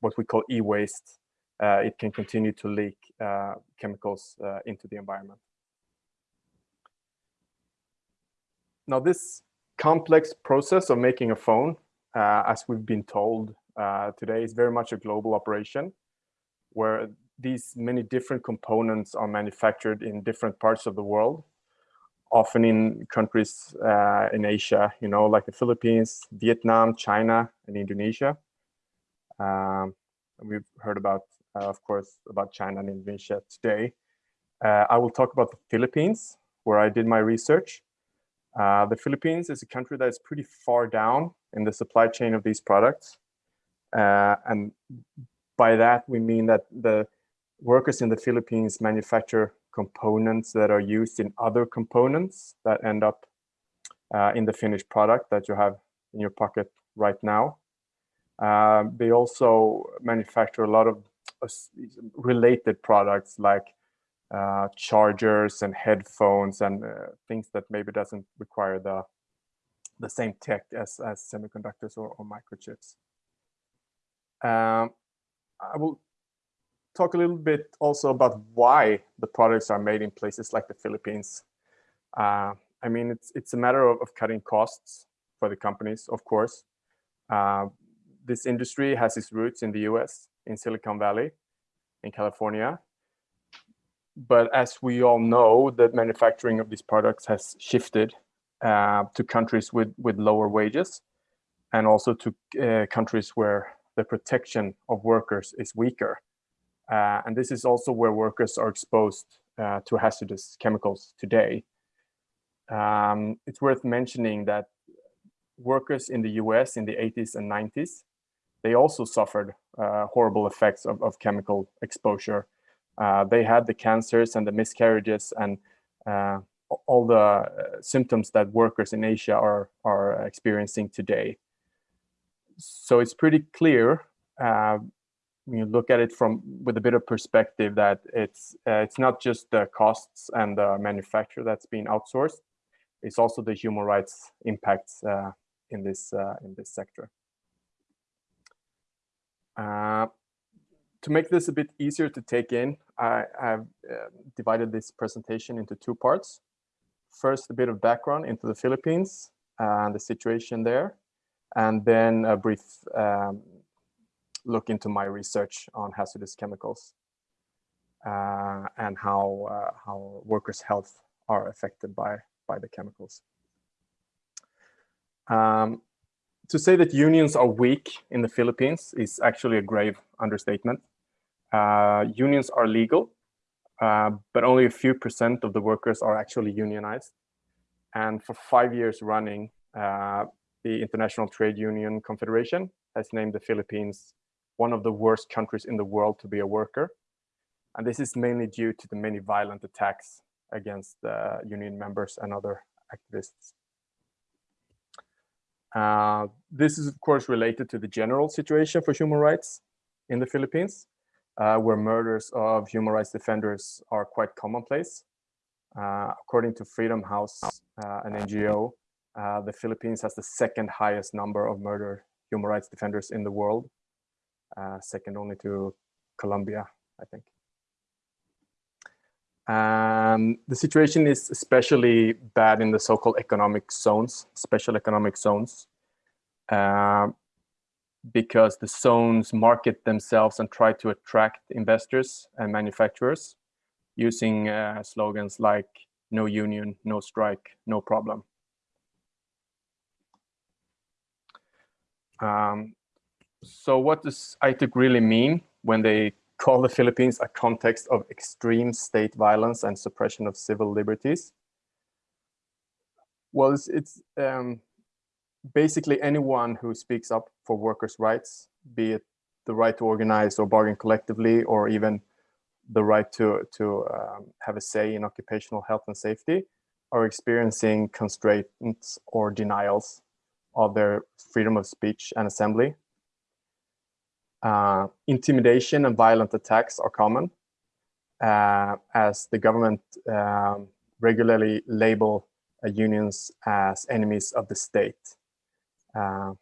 what we call e-waste, uh, it can continue to leak chemicals into the environment. Now, this complex process of making a phone, as we've been told today, is very much a global operation where these many different components are manufactured in different parts of the world, often in countries uh, in Asia, you know, like the Philippines, Vietnam, China, and Indonesia. Um, we've heard about, uh, of course, about China and Indonesia today. Uh, I will talk about the Philippines, where I did my research. Uh, the Philippines is a country that is pretty far down in the supply chain of these products. Uh, and by that, we mean that the workers in the Philippines manufacture components that are used in other components that end up uh, in the finished product that you have in your pocket right now. Uh, they also manufacture a lot of uh, related products like uh, chargers and headphones and uh, things that maybe doesn't require the the same tech as, as semiconductors or, or microchips. Um, I will talk a little bit also about why the products are made in places like the Philippines. Uh, I mean, it's it's a matter of, of, cutting costs for the companies, of course. Uh, this industry has its roots in the US, in Silicon Valley, in California. But as we all know, the manufacturing of these products has shifted uh, to countries with, with lower wages and also to uh, countries where the protection of workers is weaker. Uh, and this is also where workers are exposed uh, to hazardous chemicals today. Um, it's worth mentioning that workers in the US in the 80s and 90s, they also suffered uh, horrible effects of, of chemical exposure. Uh, they had the cancers and the miscarriages and all the uh, symptoms that workers in Asia are, are experiencing today. So it's pretty clear when you look at it from with a bit of perspective that it's uh, it's not just the costs and the manufacture that's being outsourced it's also the human rights impacts uh, in this uh, in this sector uh, to make this a bit easier to take in I have uh, divided this presentation into two parts first a bit of background into the Philippines and the situation there and then a brief um, look into my research on hazardous chemicals uh, and how uh, how workers' health are affected by by the chemicals. Um, to say that unions are weak in the Philippines is actually a grave understatement. Uh, unions are legal, uh, but only a few percent of the workers are actually unionized. And for five years running, uh, the International Trade Union Confederation has named the Philippines one of the worst countries in the world to be a worker. And this is mainly due to the many violent attacks against uh, union members and other activists. Uh, this is, of course, related to the general situation for human rights in the Philippines, uh, where murders of human rights defenders are quite commonplace. Uh, according to Freedom House, uh, an NGO, uh, the Philippines has the second highest number of murder human rights defenders in the world, uh, second only to Colombia, I think. Um, the situation is especially bad in the so-called economic zones, special economic zones, uh, because the zones market themselves and try to attract investors and manufacturers using uh, slogans like no union, no strike, no problem. Um, so what does ITUC really mean when they call the Philippines a context of extreme state violence and suppression of civil liberties? Well, it's, it's um, basically anyone who speaks up for workers' rights, be it the right to organize or bargain collectively, or even the right to, to um, have a say in occupational health and safety, are experiencing constraints or denials of their freedom of speech and assembly. Uh, intimidation and violent attacks are common uh, as the government um, regularly label uh, unions as enemies of the state, uh,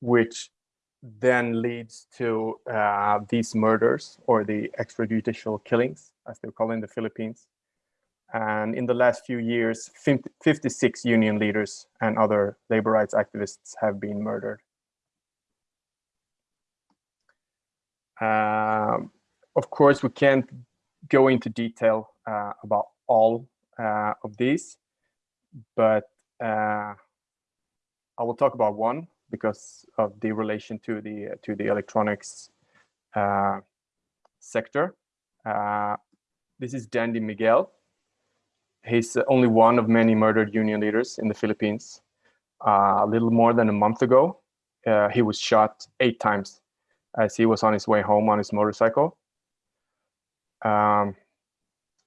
which then leads to uh, these murders or the extrajudicial killings, as they call in the Philippines. And in the last few years, 50, 56 union leaders and other labor rights activists have been murdered. Um, of course, we can't go into detail uh, about all uh, of these, but uh, I will talk about one because of the relation to the to the electronics uh, sector. Uh, this is Dandy Miguel. He's only one of many murdered union leaders in the Philippines. Uh, a little more than a month ago, he was shot eight times as he was on his way home on his motorcycle. Um,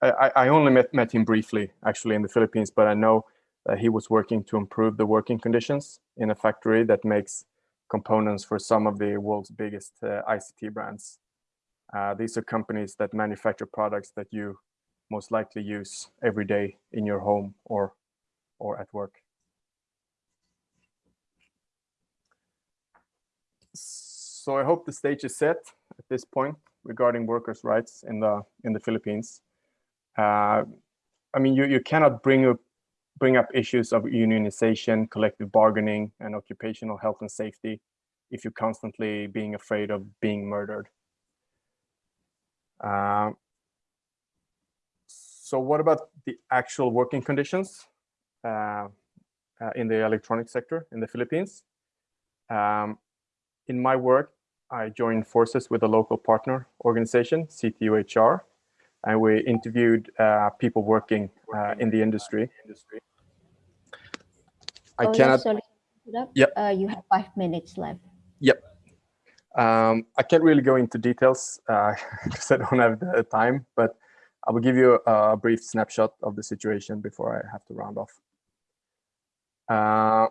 I, I, only met, met him briefly, actually, in the Philippines, but I know that he was working to improve the working conditions in a factory that makes components for some of the world's biggest uh, ICT brands. Uh, these are companies that manufacture products that you most likely use every day in your home or, or at work. So I hope the stage is set at this point regarding workers' rights in the in the Philippines. Uh, I mean, you, you cannot bring up bring up issues of unionization, collective bargaining, and occupational health and safety if you're constantly being afraid of being murdered. Uh, so what about the actual working conditions uh, uh, in the electronic sector in the Philippines? Um, in my work, I joined forces with a local partner organization, CTUHR, and we interviewed uh, people working uh, in the industry. I oh, cannot. Sorry. Yep. Uh, you have five minutes left. Yep. Um, I can't really go into details because I don't have the time, but I will give you a, brief snapshot of the situation before I have to round off. Uh,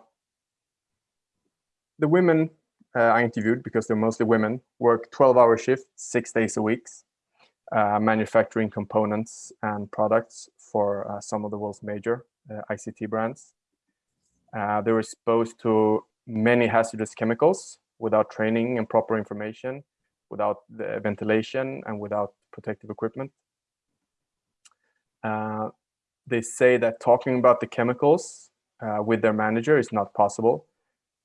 the women uh, I interviewed, because they're mostly women, work 12-hour shifts, six days a week, uh, manufacturing components and products for uh, some of the world's major uh, ICT brands. Uh, they were exposed to many hazardous chemicals without training and proper information, without the ventilation and without protective equipment. Uh, they say that talking about the chemicals with their manager is not possible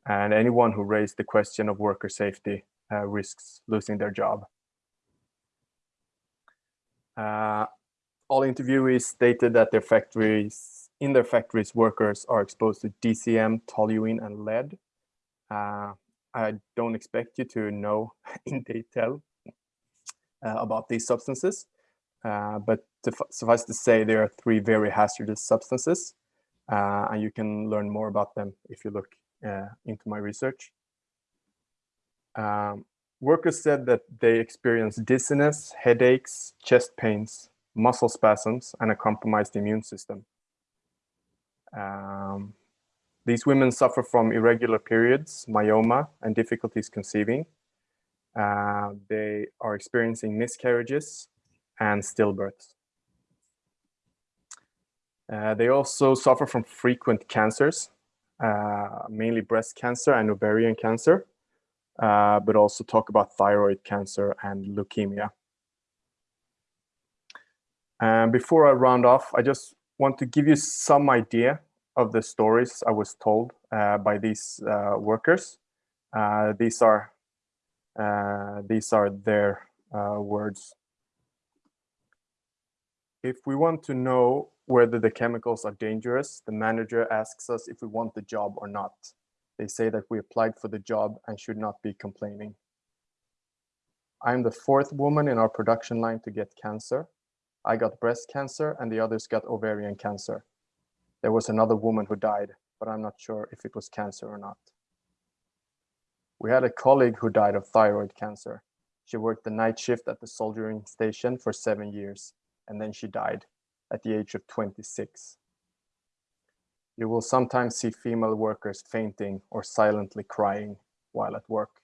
and anyone who raised the question of worker safety uh, risks losing their job. Uh, all interviewees stated that their factories, in their factories, workers are exposed to DCM, toluene, and lead. Uh, I don't expect you to know in detail uh, about these substances, uh, but suffice to say, there are three very hazardous substances, uh, and you can learn more about them if you look uh, into my research. Um, workers said that they experienced dizziness, headaches, chest pains, muscle spasms, and a compromised immune system. Um, these women suffer from irregular periods, myoma, and difficulties conceiving. Uh, they are experiencing miscarriages and stillbirths. Uh, they also suffer from frequent cancers, uh, mainly breast cancer and ovarian cancer, uh, but also talk about thyroid cancer and leukemia. And before I round off, I just want to give you some idea of the stories I was told uh, by these uh, workers. Uh, these are uh, these are their words. If we want to know whether the chemicals are dangerous, the manager asks us if we want the job or not. They say that we applied for the job and should not be complaining. I am the fourth woman in our production line to get cancer. I got breast cancer and the others got ovarian cancer. There was another woman who died, but I'm not sure if it was cancer or not. We had a colleague who died of thyroid cancer. She worked the night shift at the soldering station for seven years, and then she died at the age of 26. You will sometimes see female workers fainting or silently crying while at work.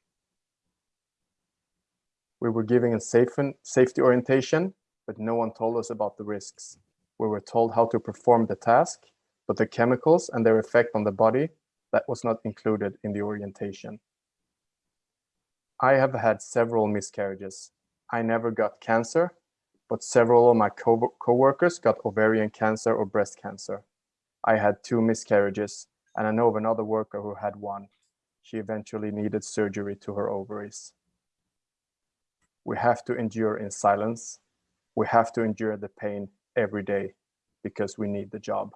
We were giving a safe safety orientation, but no one told us about the risks. We were told how to perform the task, but the chemicals and their effect on the body, that was not included in the orientation. I have had several miscarriages. I never got cancer, but several of my co coworkers got ovarian cancer or breast cancer. I had two miscarriages, and I know of another worker who had one. She eventually needed surgery to her ovaries. We have to endure in silence. We have to endure the pain every day because we need the job.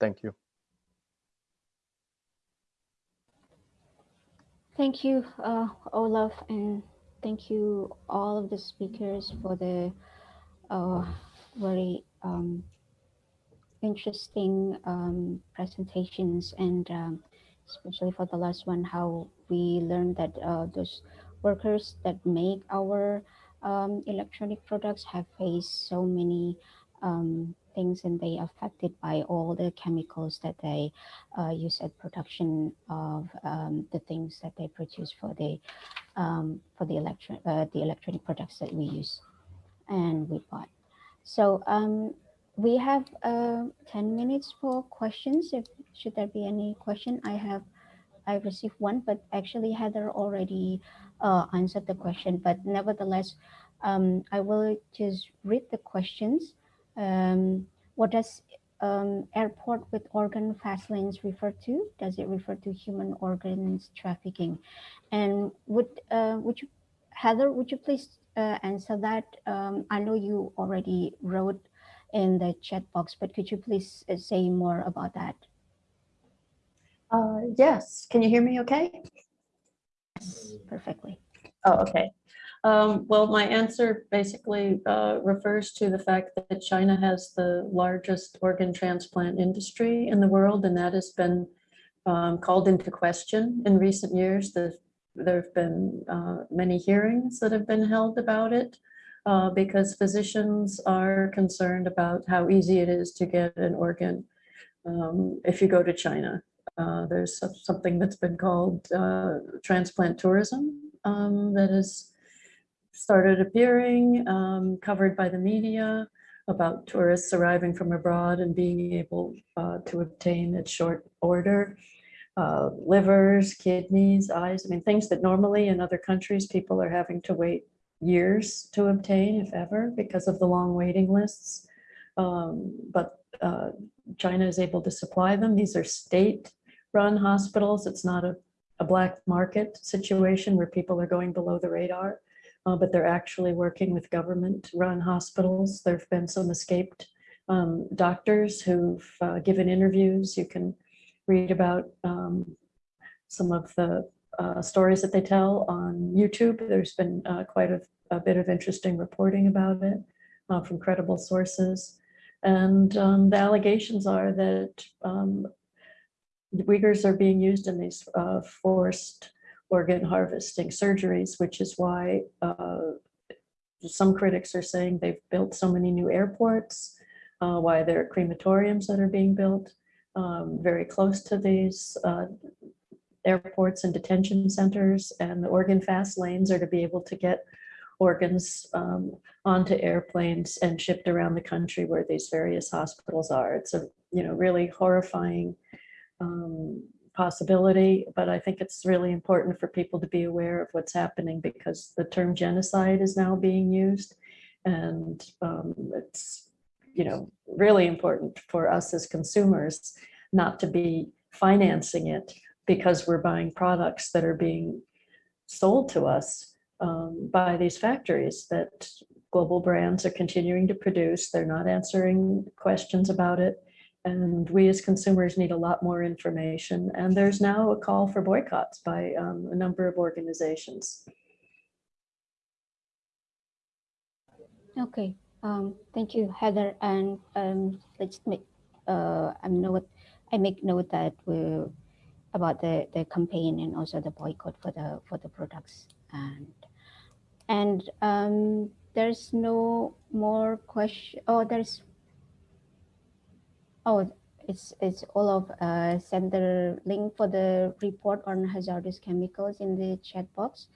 Thank you. Thank you, uh, Olaf, and thank you all of the speakers for the uh, very um, interesting um, presentations and um, especially for the last one, how we learned that uh, those workers that make our um, electronic products have faced so many um, things and they are affected by all the chemicals that they uh, use at production of um, the things that they produce for the um, for the electron uh, the electronic products that we use and we bought. So um, we have uh, 10 minutes for questions. If should there be any question, I have I received one, but actually Heather already uh, answered the question. But nevertheless, um, I will just read the questions um, what does um, airport with organ fast lanes refer to? Does it refer to human organs trafficking? And would uh, would you, Heather, would you please uh, answer that? Um, I know you already wrote in the chat box, but could you please uh, say more about that? Uh, yes, can you hear me okay? Yes, perfectly. Oh, okay. Um, well, my answer basically uh, refers to the fact that China has the largest organ transplant industry in the world, and that has been um, called into question in recent years. The, there have been uh, many hearings that have been held about it uh, because physicians are concerned about how easy it is to get an organ um, if you go to China. Uh, there's something that's been called uh, transplant tourism um, has started appearing, um, covered by the media about tourists arriving from abroad and being able uh, to obtain at short order uh, livers, kidneys, eyes, I mean, things that normally in other countries people are having to wait years to obtain, if ever, because of the long waiting lists. Um, but uh, China is able to supply them. These are state-run hospitals. It's not a, a black market situation where people are going below the radar uh, but they're actually working with government-run hospitals. There have been some escaped um, doctors who've uh, given interviews. You can read about um, some of the uh, stories that they tell on YouTube. There's been uh, quite a, a, bit of interesting reporting about it uh, from credible sources. And um, the allegations are that um, Uyghurs are being used in these uh, forced organ harvesting surgeries, which is why uh, some critics are saying they've built so many new airports, uh, why there are crematoriums that are being built um, very close to these uh, airports and detention centers, and the organ fast lanes are to be able to get organs um, onto airplanes and shipped around the country where these various hospitals are. It's a you know really horrifying um, possibility, but I think it's really important for people to be aware of what's happening because the term genocide is now being used. And um, it's, you know, really important for us as consumers not to be financing it because we're buying products that are being sold to us um, by these factories that global brands are continuing to produce. They're not answering questions about it. And we as consumers need a lot more information. And there's now a call for boycotts by um, a number of organizations. Okay, um, thank you, Heather. And um, let's make, uh, I note, I make note that we about the, the campaign and also the boycott for the for the products. And and um, there's no more question. Oh, there's. Oh, it's it's all of uh, send the link for the report on hazardous chemicals in the chat box.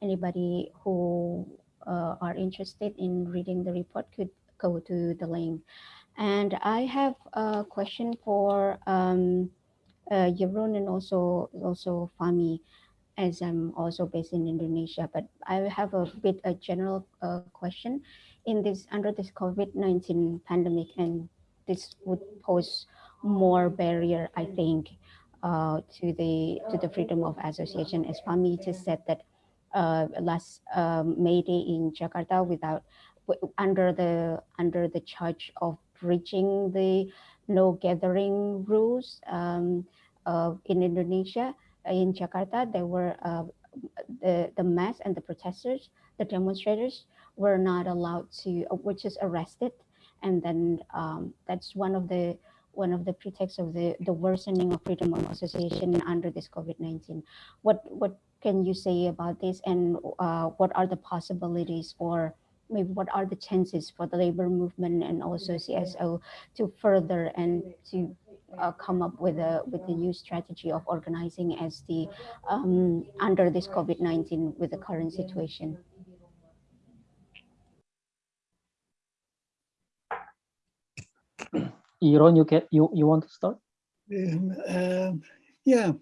Anybody who uh, are interested in reading the report could go to the link. And I have a question for um, uh, Jeroen and also also Fahmi, as I'm also based in Indonesia. But I have a bit a general uh, question in this under this COVID-19 pandemic, and this would pose more barrier, I think, uh, to the to the freedom of association. As Fahmi just said that uh, last um, May Day in Jakarta, without under the under the charge of breaching the no gathering rules um, uh, in Indonesia, in Jakarta, there were uh, the the mass and the protesters, the demonstrators were not allowed to, uh, which is arrested, and then um, that's one of the one of the pretexts of the the worsening of freedom of association under this COVID-19. What what can you say about this, and uh, what are the possibilities or maybe what are the chances for the labor movement and also CSO to further and to uh, come up with a with the new strategy of organizing as the um, under this COVID-19 with the current situation. Jeroen, you can you you want to start? Um, um, yeah.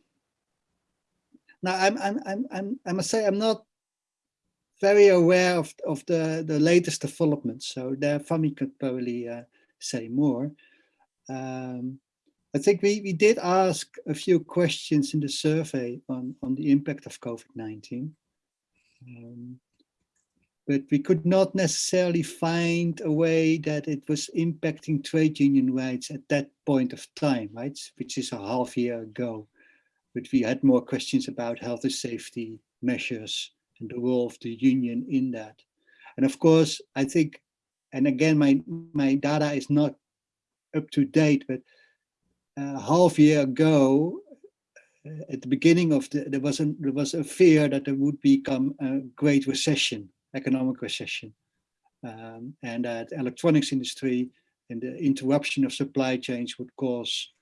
Now I'm I'm I'm I'm I must say I'm not very aware of of the the latest developments, so there Fahmi could probably uh, say more. Um, I think we, we did ask a few questions in the survey on, on the impact of COVID-19. Um, but we could not necessarily find a way that it was impacting trade union rights at that point of time, right? Which is a half year ago. But we had more questions about health and safety measures and the role of the union in that. And of course, I think, and again, my, my data is not up to date, but a half year ago, uh, at the beginning of the, there was a there was a fear that there would become a great recession, economic recession, um, and that electronics industry and the interruption of supply chains would cause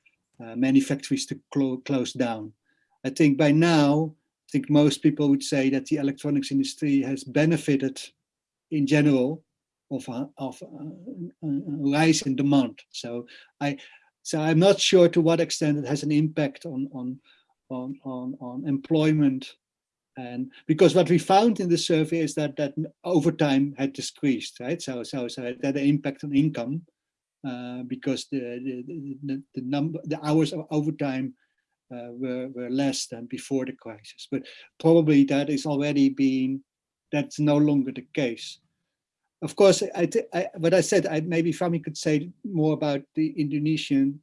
uh, many factories to clo close down. I think by now, I think most people would say that the electronics industry has benefited in general of a, of a, a rise in demand. So I so I'm not sure to what extent it has an impact on on on on, on employment and because what we found in the survey is that that overtime had decreased right so so so it had an impact on income uh, because the the, the the number the hours of overtime uh, were were less than before the crisis but probably that is already being that's no longer the case of course, I, I, what I said, I, maybe Fahmi could say more about the Indonesian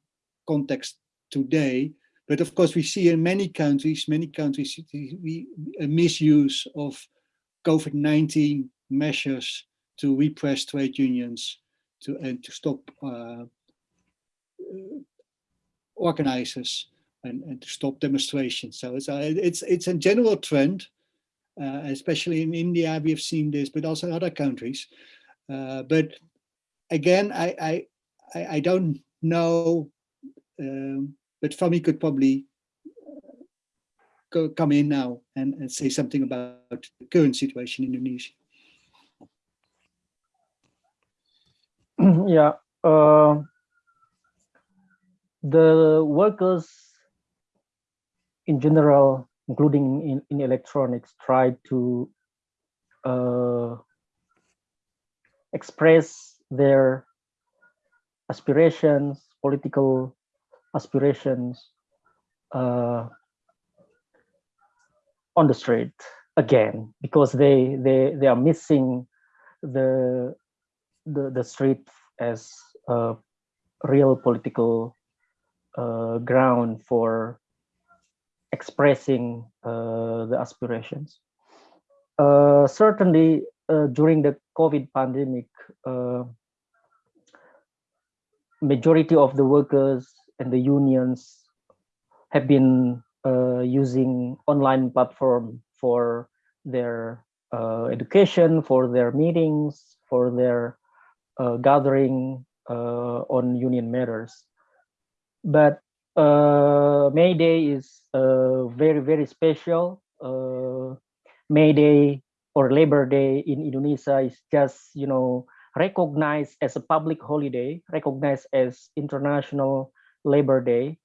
context today. But of course, we see in many countries, many countries, we, a misuse of COVID-19 measures to repress trade unions to and to stop uh, organizers and, and to stop demonstrations. So it's a, it's it's a general trend uh, especially in India, we have seen this, but also in other countries. Uh, but again, I, I, I don't know, um, but Fahmi could probably uh, go, come in now and, and say something about the current situation in Indonesia. yeah, uh, the workers in general including in, in electronics, try to uh, express their aspirations, political aspirations uh, on the street again, because they, they, they are missing the the the street as a real political uh, ground for expressing uh, the aspirations. Uh, certainly, uh, during the COVID pandemic, uh, majority of the workers and the unions have been uh, using online platform for their uh, education, for their meetings, for their uh, gathering uh, on union matters. But uh, May Day is uh, very, very special. May Day or Labor Day in Indonesia is just, you know, recognized as a public holiday, recognized as International Labor Day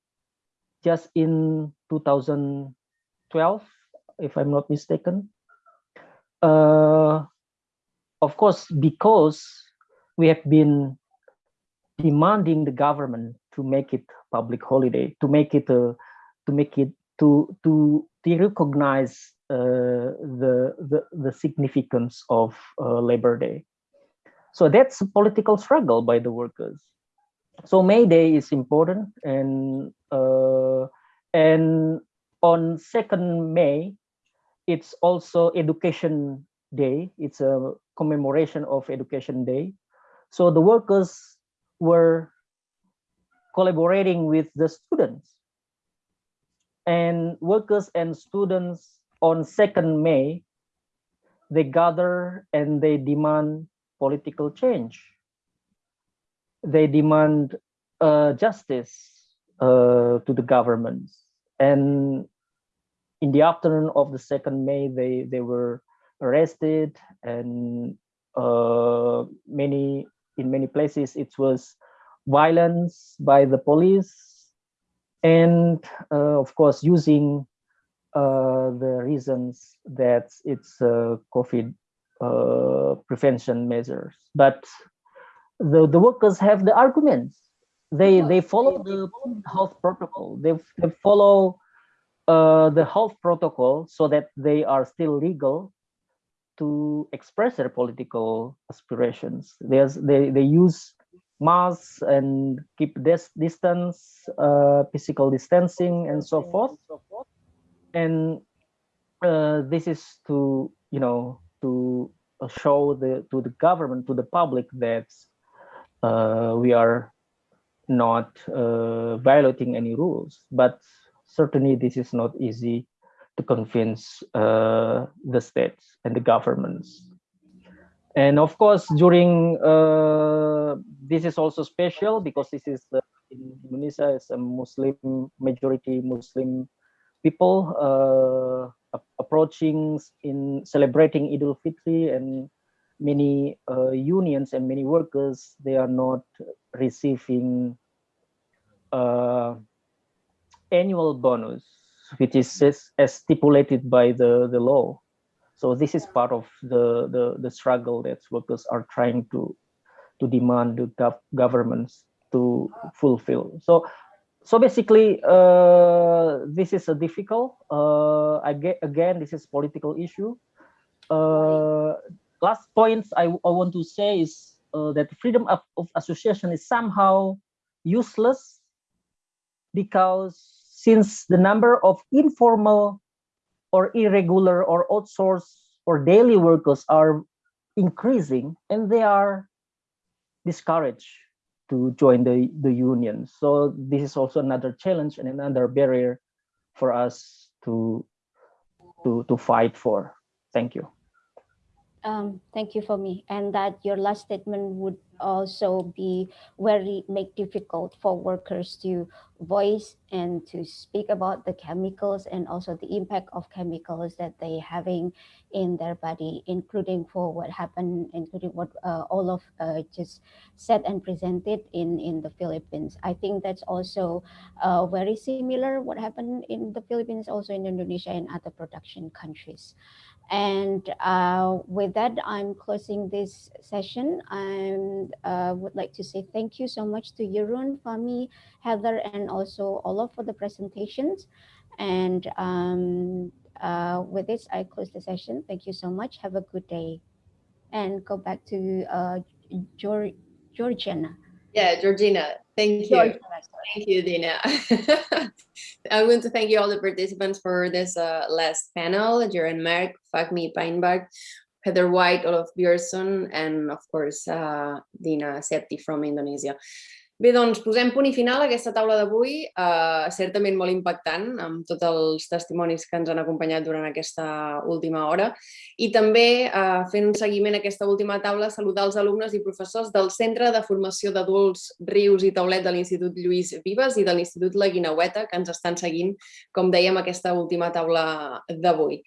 just in 2012, if I'm not mistaken. Uh, of course, because we have been demanding the government to make it public holiday, to make it a, to make it to to to recognize uh, the, the the significance of uh, Labor Day. So that's a political struggle by the workers. So May Day is important, and uh, and on second May, it's also Education Day. It's a commemoration of Education Day. So the workers were collaborating with the students, and workers and students on second May, they gather and they demand political change. They demand uh, justice uh, to the governments. And in the afternoon of the second May, they, they were arrested and uh, many in many places it was violence by the police and uh, of course using uh, the reasons that it's uh, COVID prevention measures. But the, the workers have the arguments. They they follow the health protocol. They, they follow uh, the health protocol so that they are still legal to express their political aspirations. There's, they, they use masks and keep this distance, uh, physical distancing and so forth. And uh, this is to, you know, to show the to the government to the public that we are not uh, violating any rules but certainly this is not easy to convince uh, the states and the governments. And of course during uh, this is also special because this is in indonesia is a muslim majority muslim people uh, approaching in celebrating Idul Fitri and many uh, unions and many workers, they are not receiving uh, annual bonus, which is as stipulated by the, the law. So this is part of the, the, the struggle that workers are trying to, to demand the gov governments to fulfill. So so basically uh, this is a difficult uh, again, again this is political issue uh, last points I, I want to say is uh, that freedom of, of association is somehow useless because since the number of informal or irregular or outsourced or daily workers are increasing and they are discouraged to join the, the union. So this is also another challenge and another barrier for us to, to, to fight for. Thank you. Um, thank you Fahmi. And that your last statement would also be very make difficult for workers to voice and to speak about the chemicals and also the impact of chemicals that they having in their body, including for what happened, including what uh, of uh, just said and presented in, in the Philippines. I think that's also uh, very similar what happened in the Philippines, also in Indonesia and other production countries. And uh, with that, I'm closing this session. I uh, would like to say thank you so much to Jeroen, Fahmi, Heather, and also Olaf for the presentations. And um, uh, with this, I close the session. Thank you so much. Have a good day. and go back to uh, Georgiana. Yeah, Georgina, thank you. Georgiana, Thank you, Dina. I want to thank you all the participants for this uh, last panel, Jeroen Merk, Fahmi Panimbang, Heather White, Olaf Björson, and of course, uh, Dina Septi from Indonesia. Bé, doncs posem punt i final a aquesta taula d'avui, eh, certament molt impactant, amb tots els testimonis que ens han acompanyat durant aquesta última hora. I també, eh, fent un seguiment a aquesta última taula, saludar els alumnes i professors del Centre de Formació d'Adults Rius i Taulet de l'Institut Lluís Vives i de l'Institut La Guinaueta, que ens estan seguint, com dèiem, aquesta última taula d'avui.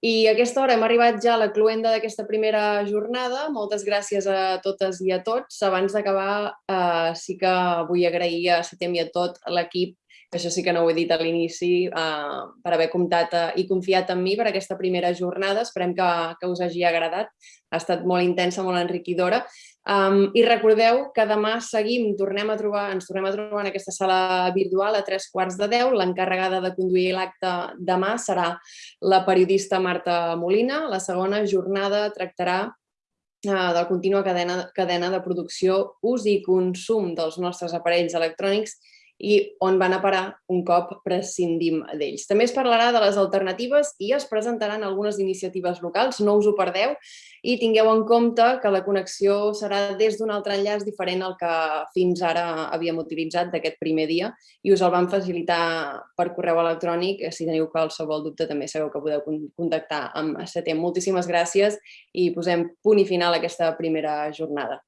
I a aquesta hora hem arribat ja a la cluenda d'aquesta primera jornada. Moltes gràcies a totes i a tots. Abans d'acabar, eh, sí que vull agrair a Setem i a tot l'equip, que això sí que no ho he dit a l'inici, eh, per haver comptat eh, i confiat en mi per aquesta primera jornada. Esperem que, que us hagi agradat. Ha estat molt intensa, molt enriquidora. Um, I recordeu que demà seguim, tornem a trobar, ens tornem a trobar en aquesta sala virtual a tres quarts de deu. L'encarregada de conduir l'acte demà serà la periodista Marta Molina. La segona jornada tractarà uh, de la contínua cadena, cadena de producció, ús i consum dels nostres aparells electrònics i on van a parar un cop prescindim d'ells. També es parlarà de les alternatives i es presentaran algunes iniciatives locals, no us ho perdeu, i tingueu en compte que la connexió serà des d'un altre enllaç diferent al que fins ara havíem utilitzat d'aquest primer dia i us el vam facilitar per correu electrònic. Si teniu qualsevol dubte també sabeu que podeu contactar amb Setem. Moltíssimes gràcies i posem punt i final a aquesta primera jornada.